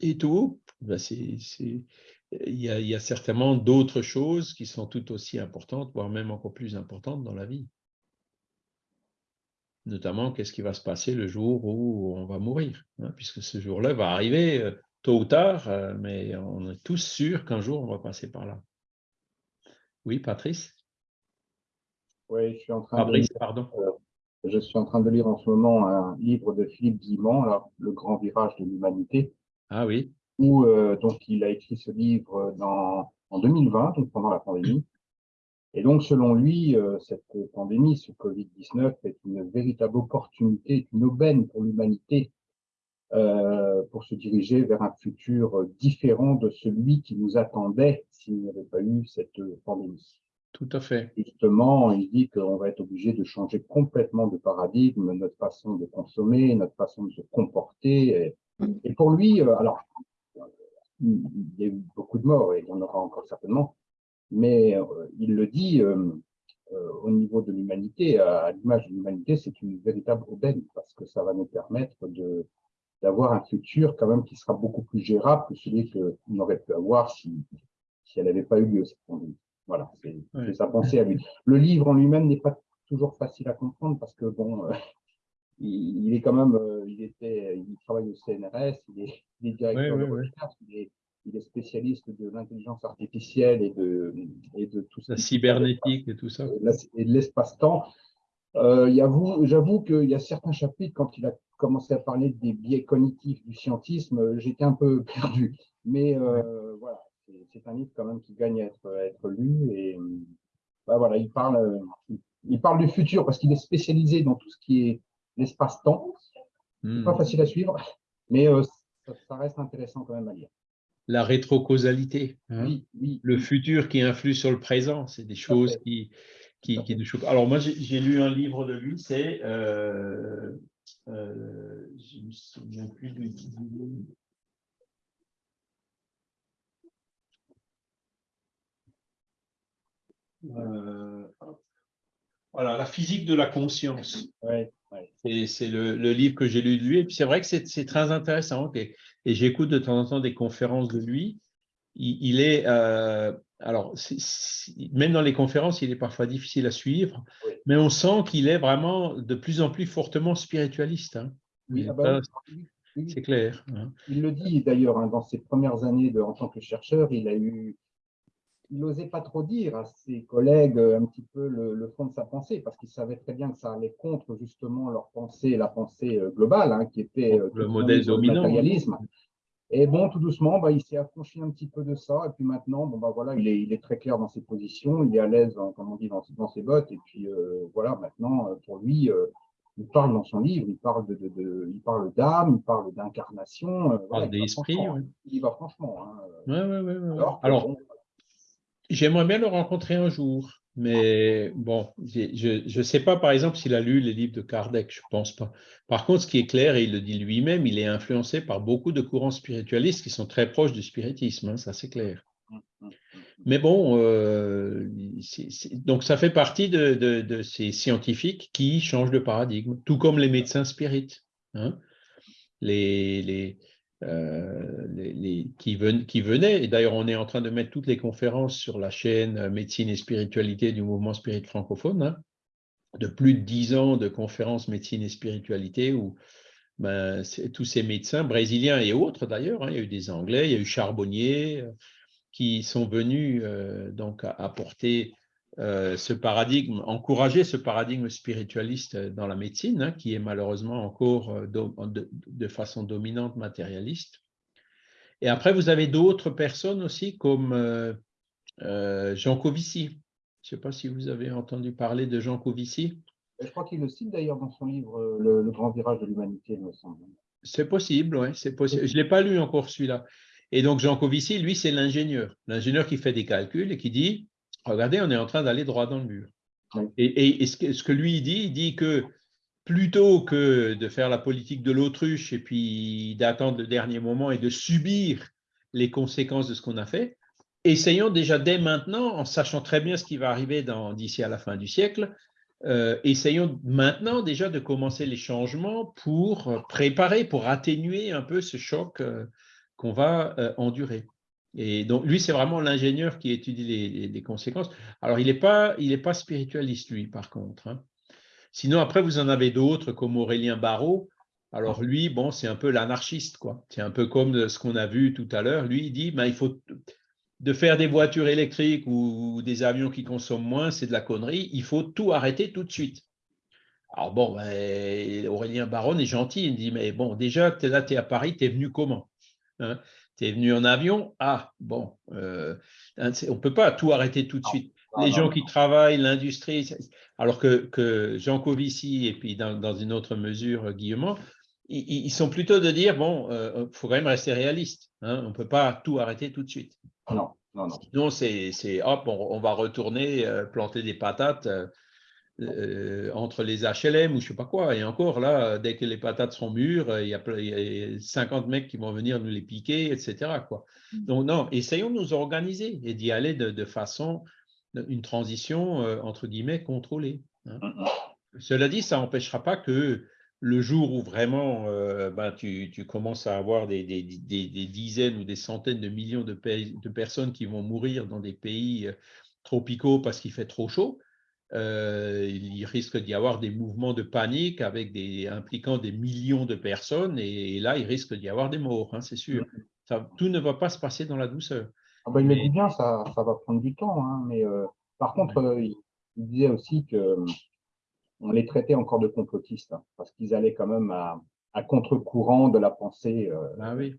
Speaker 1: et, tout, ben il, y a, il y a certainement d'autres choses qui sont tout aussi importantes, voire même encore plus importantes dans la vie. Notamment, qu'est-ce qui va se passer le jour où on va mourir, hein, puisque ce jour-là va arriver euh, tôt ou tard, euh, mais on est tous sûrs qu'un jour, on va passer par là. Oui, Patrice?
Speaker 2: Oui, je suis en train de lire,
Speaker 1: pardon.
Speaker 2: Euh, je suis en train de lire en ce moment un livre de Philippe Guimont, Le grand virage de l'humanité.
Speaker 1: Ah oui.
Speaker 2: Où euh, donc il a écrit ce livre dans, en 2020, donc pendant la pandémie. Et donc, selon lui, cette pandémie, ce Covid-19, est une véritable opportunité, une aubaine pour l'humanité euh, pour se diriger vers un futur différent de celui qui nous attendait s'il n'y avait pas eu cette pandémie.
Speaker 1: Tout à fait.
Speaker 2: Justement, il dit qu'on va être obligé de changer complètement de paradigme, notre façon de consommer, notre façon de se comporter. Et, pour lui, euh, alors, il y a eu beaucoup de morts et il y en aura encore certainement, mais euh, il le dit au niveau de l'humanité, à l'image de l'humanité, c'est une véritable aubaine parce que ça va nous permettre de d'avoir un futur quand même qui sera beaucoup plus gérable que celui qu'on aurait pu avoir si, si elle n'avait pas eu lieu, cette pandémie. Voilà, c'est sa pensée à lui. Le livre en lui-même n'est pas toujours facile à comprendre parce que, bon, euh, il, est quand même, euh, il, était, il travaille au CNRS, il est, directeur de recherche, il est, spécialiste de l'intelligence artificielle et de, et de tout
Speaker 1: ça. La cybernétique et tout ça.
Speaker 2: Et de l'espace-temps. Euh, J'avoue qu'il y a certains chapitres, quand il a commencé à parler des biais cognitifs du scientisme, euh, j'étais un peu perdu. Mais euh, voilà, c'est un livre quand même qui gagne à être, être lu. Et bah, voilà, il parle, euh, il parle du futur parce qu'il est spécialisé dans tout ce qui est l'espace-temps. C'est pas hmm. facile à suivre, mais ça, reste intéressant quand même à lire.
Speaker 1: La rétrocausalité, hein. oui, oui, le futur qui influe sur le présent, c'est des choses qui, qui, qui nous Alors moi, j'ai lu un livre de lui, c'est euh, je ne me souviens plus du euh, voilà, la physique de la conscience. C'est le, livre que j'ai lu de lui. Et puis c'est vrai que c'est très intéressant. Et, j'écoute de temps en temps des conférences de lui. Il, est, euh, alors, même dans les conférences, il est parfois difficile à suivre, mais on sent qu'il est vraiment de plus en plus fortement spiritualiste. Hein.
Speaker 2: Ah bah
Speaker 1: c'est clair. Hein.
Speaker 2: Il le dit d'ailleurs hein, dans ses premières années de, en tant que chercheur, il a eu, il n'osait pas trop dire à ses collègues euh, un petit peu le, fond de sa pensée, parce qu'il savait très bien que ça allait contre justement leur pensée, la pensée euh, globale, qui était
Speaker 1: euh, le modèle dominant.
Speaker 2: matérialisme. Et bon, tout doucement, bah, il s'est affranchi un petit peu de ça. Et puis maintenant, bon, bah, voilà, il est, il est très clair dans ses positions, il est à l'aise, comme on dit, dans, dans, ses bottes. Et puis euh, voilà, maintenant, euh, pour lui, euh, il parle dans son livre, il parle de, de, de il parle d'âme, il parle d'incarnation.
Speaker 1: il parle d'esprit.
Speaker 2: Il va franchement. Hein,
Speaker 1: ouais, ouais, ouais, Alors, j'aimerais bien le rencontrer un jour. Mais bon, je ne sais pas, par exemple, s'il a lu les livres de Kardec, je ne pense pas. Par contre, ce qui est clair, et il le dit lui-même, il est influencé par beaucoup de courants spiritualistes qui sont très proches du spiritisme, hein, ça c'est clair. Mais bon, euh, donc ça fait partie de, ces scientifiques qui changent de paradigme, tout comme les médecins spirites. Hein. Les, euh, qui, venaient. Et d'ailleurs, on est en train de mettre toutes les conférences sur la chaîne euh, Médecine et Spiritualité du mouvement spirit francophone. Hein. de plus de dix ans de conférences médecine et spiritualité où ben, tous ces médecins brésiliens et autres d'ailleurs, hein, il y a eu des Anglais, il y a eu Charbonnier, euh, qui sont venus donc apporter euh, ce paradigme, encourager ce paradigme spiritualiste dans la médecine, hein, qui est malheureusement encore de, façon dominante matérialiste. Et après, vous avez d'autres personnes aussi comme Jean Covici. Je ne sais pas si vous avez entendu parler de Jean Covici.
Speaker 2: Je crois qu'il le cite d'ailleurs dans son livre euh, le, grand virage de l'humanité, il me semble.
Speaker 1: C'est possible, oui, c'est possible. Je ne l'ai pas lu encore celui-là. Et donc Jean Covici, lui, c'est l'ingénieur. L'ingénieur qui fait des calculs et qui dit Regardez, on est en train d'aller droit dans le mur. Et, ce, que, ce, que, lui dit, il dit que plutôt que de faire la politique de l'autruche et puis d'attendre le dernier moment et de subir les conséquences de ce qu'on a fait, essayons déjà dès maintenant, en sachant très bien ce qui va arriver d'ici à la fin du siècle, euh, essayons maintenant déjà de commencer les changements pour préparer, pour atténuer un peu ce choc euh, qu'on va euh, endurer. Et donc, lui, c'est vraiment l'ingénieur qui étudie les, conséquences. Alors, il n'est pas, pas spiritualiste, lui, par contre. Hein. Sinon, après, vous en avez d'autres, comme Aurélien Barrault. Alors, lui, bon, c'est un peu l'anarchiste, quoi. C'est un peu comme ce qu'on a vu tout à l'heure. Lui, il dit, ben, il faut de faire des voitures électriques ou des avions qui consomment moins, c'est de la connerie. Il faut tout arrêter tout de suite. Alors bon, ben, Aurélien Baron est gentil. Il dit, mais bon, déjà, es là, tu es à Paris, tu es venu comment hein? Tu es venu en avion? Ah, bon, euh, on ne peut pas tout arrêter tout de suite. Les gens qui travaillent, l'industrie, alors que, Jean Covici et puis dans, une autre mesure, Guillemot, ils, sont plutôt de dire, bon, il euh, faut quand même rester réaliste. Hein, on ne peut pas tout arrêter tout de suite.
Speaker 2: Non, non, non.
Speaker 1: Sinon, c'est hop, on, va retourner euh, planter des patates euh, euh, entre les HLM ou je ne sais pas quoi. Et encore, là, dès que les patates seront mûres, il y, a, 50 mecs qui vont venir nous les piquer, etc. Quoi. Mm. Donc, non, essayons de nous organiser et d'y aller de, façon, une transition, entre guillemets, contrôlée. Hein. Mm, mm. Cela dit, ça n'empêchera pas que le jour où vraiment euh, ben, tu, commences à avoir des, dizaines ou des centaines de millions de, personnes qui vont mourir dans des pays euh, tropicaux parce qu'il fait trop chaud, euh, il risque d'y avoir des mouvements de panique avec des, impliquant des millions de personnes et, là, il risque d'y avoir des morts, hein, c'est sûr. Mm. tout ne va pas se passer dans la douceur.
Speaker 2: Ah ben, il me dit bien, ça, va prendre du temps, hein, mais par contre, il, disait aussi que on les traitait encore de complotistes, hein, parce qu'ils allaient quand même à, contre-courant de la pensée.
Speaker 1: Euh, ah oui.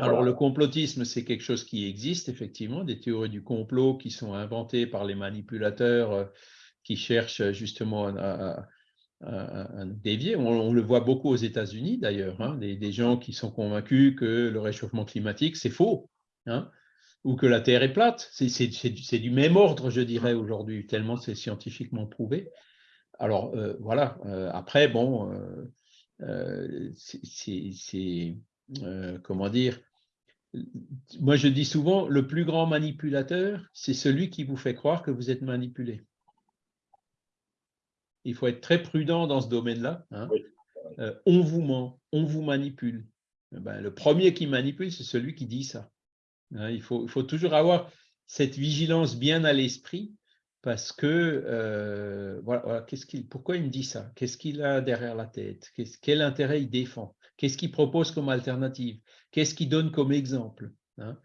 Speaker 1: Alors le complotisme, c'est quelque chose qui existe, effectivement, des théories du complot qui sont inventées par les manipulateurs euh, qui cherchent justement à, dévier. On, le voit beaucoup aux États-Unis d'ailleurs, hein, des, gens qui sont convaincus que le réchauffement climatique, c'est faux, hein, ou que la Terre est plate. C'est du même ordre, je dirais, aujourd'hui, tellement c'est scientifiquement prouvé. Alors euh, voilà, euh, après, bon, euh, c'est, comment dire, moi je dis souvent, le plus grand manipulateur, c'est celui qui vous fait croire que vous êtes manipulé. Il faut être très prudent dans ce domaine-là. Hein. on vous ment, on vous manipule. Eh ben, le premier qui manipule, c'est celui qui dit ça. Hein. il, faut, il faut toujours avoir cette vigilance bien à l'esprit parce que, euh, voilà, qu'est-ce qu'il, pourquoi il me dit ça? Qu'est-ce qu'il a derrière la tête? Quel intérêt il défend? Qu'est-ce qu'il propose comme alternative? Qu'est-ce qu'il donne comme exemple hein?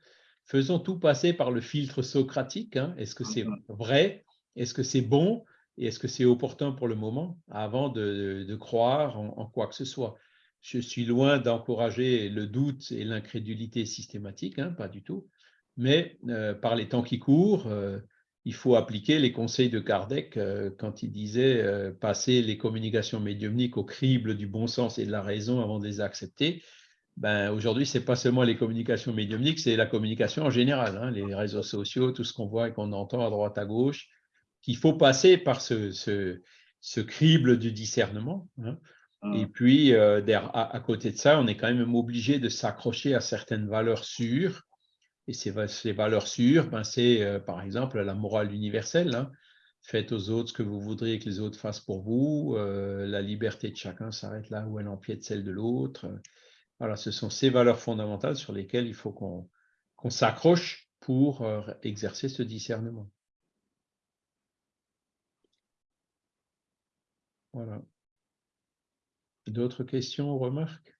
Speaker 1: Faisons tout passer par le filtre socratique. Hein. Est-ce que c'est mmh vrai? Est-ce que c'est bon? Et est-ce que c'est opportun pour le moment avant de, croire en, quoi que ce soit? Je suis loin d'encourager le doute et l'incrédulité systématique, hein, pas du tout. Mais euh, par les temps qui courent, euh, il faut appliquer les conseils de Kardec euh, quand il disait euh, passer les communications médiumniques au crible du bon sens et de la raison avant de les accepter. Ben, Aujourd'hui, ce n'est pas seulement les communications médiumniques, c'est la communication en général, hein, les réseaux sociaux, tout ce qu'on voit et qu'on entend à droite, à gauche, qu'il faut passer par ce, ce, crible du discernement. Hein. Mmh. Et puis, euh, à, à, côté de ça, on est quand même obligé de s'accrocher à certaines valeurs sûres et ces, valeurs sûres, ben c'est euh, par exemple la morale universelle. Hein. Faites aux autres ce que vous voudriez que les autres fassent pour vous. Euh, la liberté de chacun s'arrête là où elle empiète celle de l'autre. Voilà, ce sont ces valeurs fondamentales sur lesquelles il faut qu'on s'accroche pour euh, exercer ce discernement. Voilà. D'autres questions ou remarques?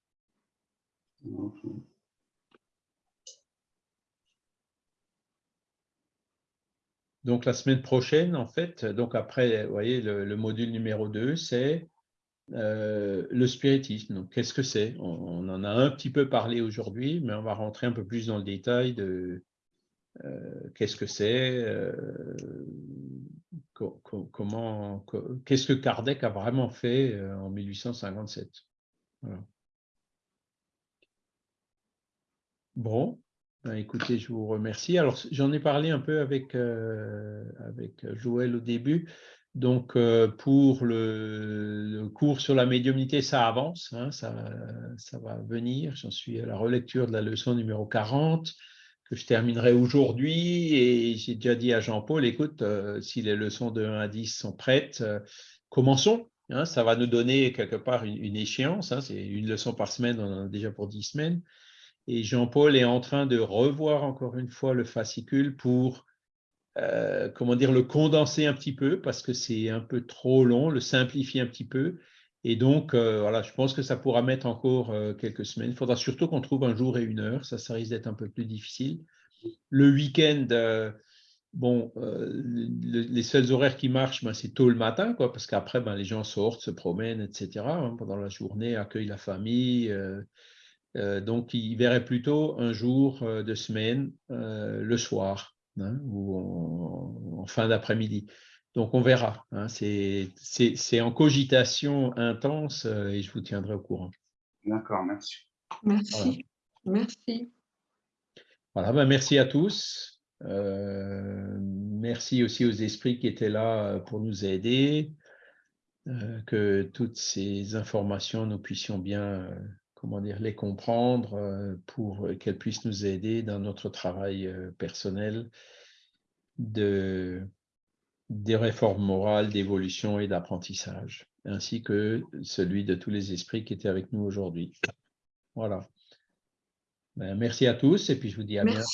Speaker 1: Donc, la semaine prochaine, en fait, donc après, vous voyez, le, module numéro 2, c'est euh, le spiritisme. Donc, qu'est-ce que c'est? On, en a un petit peu parlé aujourd'hui, mais on va rentrer un peu plus dans le détail de euh, qu'est-ce que c'est, euh, qu'est-ce que Kardec a vraiment fait en 1857. Bon, ben, écoutez, je vous remercie. Alors, j'en ai parlé un peu avec, euh, Joël au début. Donc, euh, pour le, cours sur la médiumnité, ça avance, hein, ça, ça va venir. J'en suis à la relecture de la leçon numéro 40 que je terminerai aujourd'hui. Et j'ai déjà dit à Jean-Paul, écoute, euh, si les leçons de 1 à 10 sont prêtes, commençons. Hein, ça va nous donner quelque part une, échéance. Hein, c'est une leçon par semaine, on en a déjà pour 10 semaines. Et Jean-Paul est en train de revoir encore une fois le fascicule pour, euh, comment dire, le condenser un petit peu parce que c'est un peu trop long, le simplifier un petit peu. Et donc, euh, je pense que ça pourra mettre encore euh, quelques semaines. Il faudra surtout qu'on trouve un jour et une heure. Ça, ça risque d'être un peu plus difficile. Le week-end, bon, les seuls horaires qui marchent, ben, c'est tôt le matin, quoi, parce qu'après, ben, les gens sortent, se promènent, etc. Hein, pendant la journée, accueillent la famille. Euh, donc, il verrait plutôt un jour euh, de semaine, euh, le soir hein, ou en, fin d'après-midi. Donc, on verra. Hein. c'est en cogitation intense et je vous tiendrai au courant.
Speaker 3: D'accord, merci.
Speaker 4: Merci. Merci.
Speaker 1: Voilà, ben, merci à tous. merci aussi aux esprits qui étaient là pour nous aider. que toutes ces informations, nous puissions bien comment dire, les comprendre euh, pour qu'elles puissent nous aider dans notre travail euh, personnel de, des réformes morales, d'évolution et d'apprentissage, ainsi que celui de tous les esprits qui étaient avec nous aujourd'hui. Voilà. Ben, merci à tous et puis je vous dis à bientôt.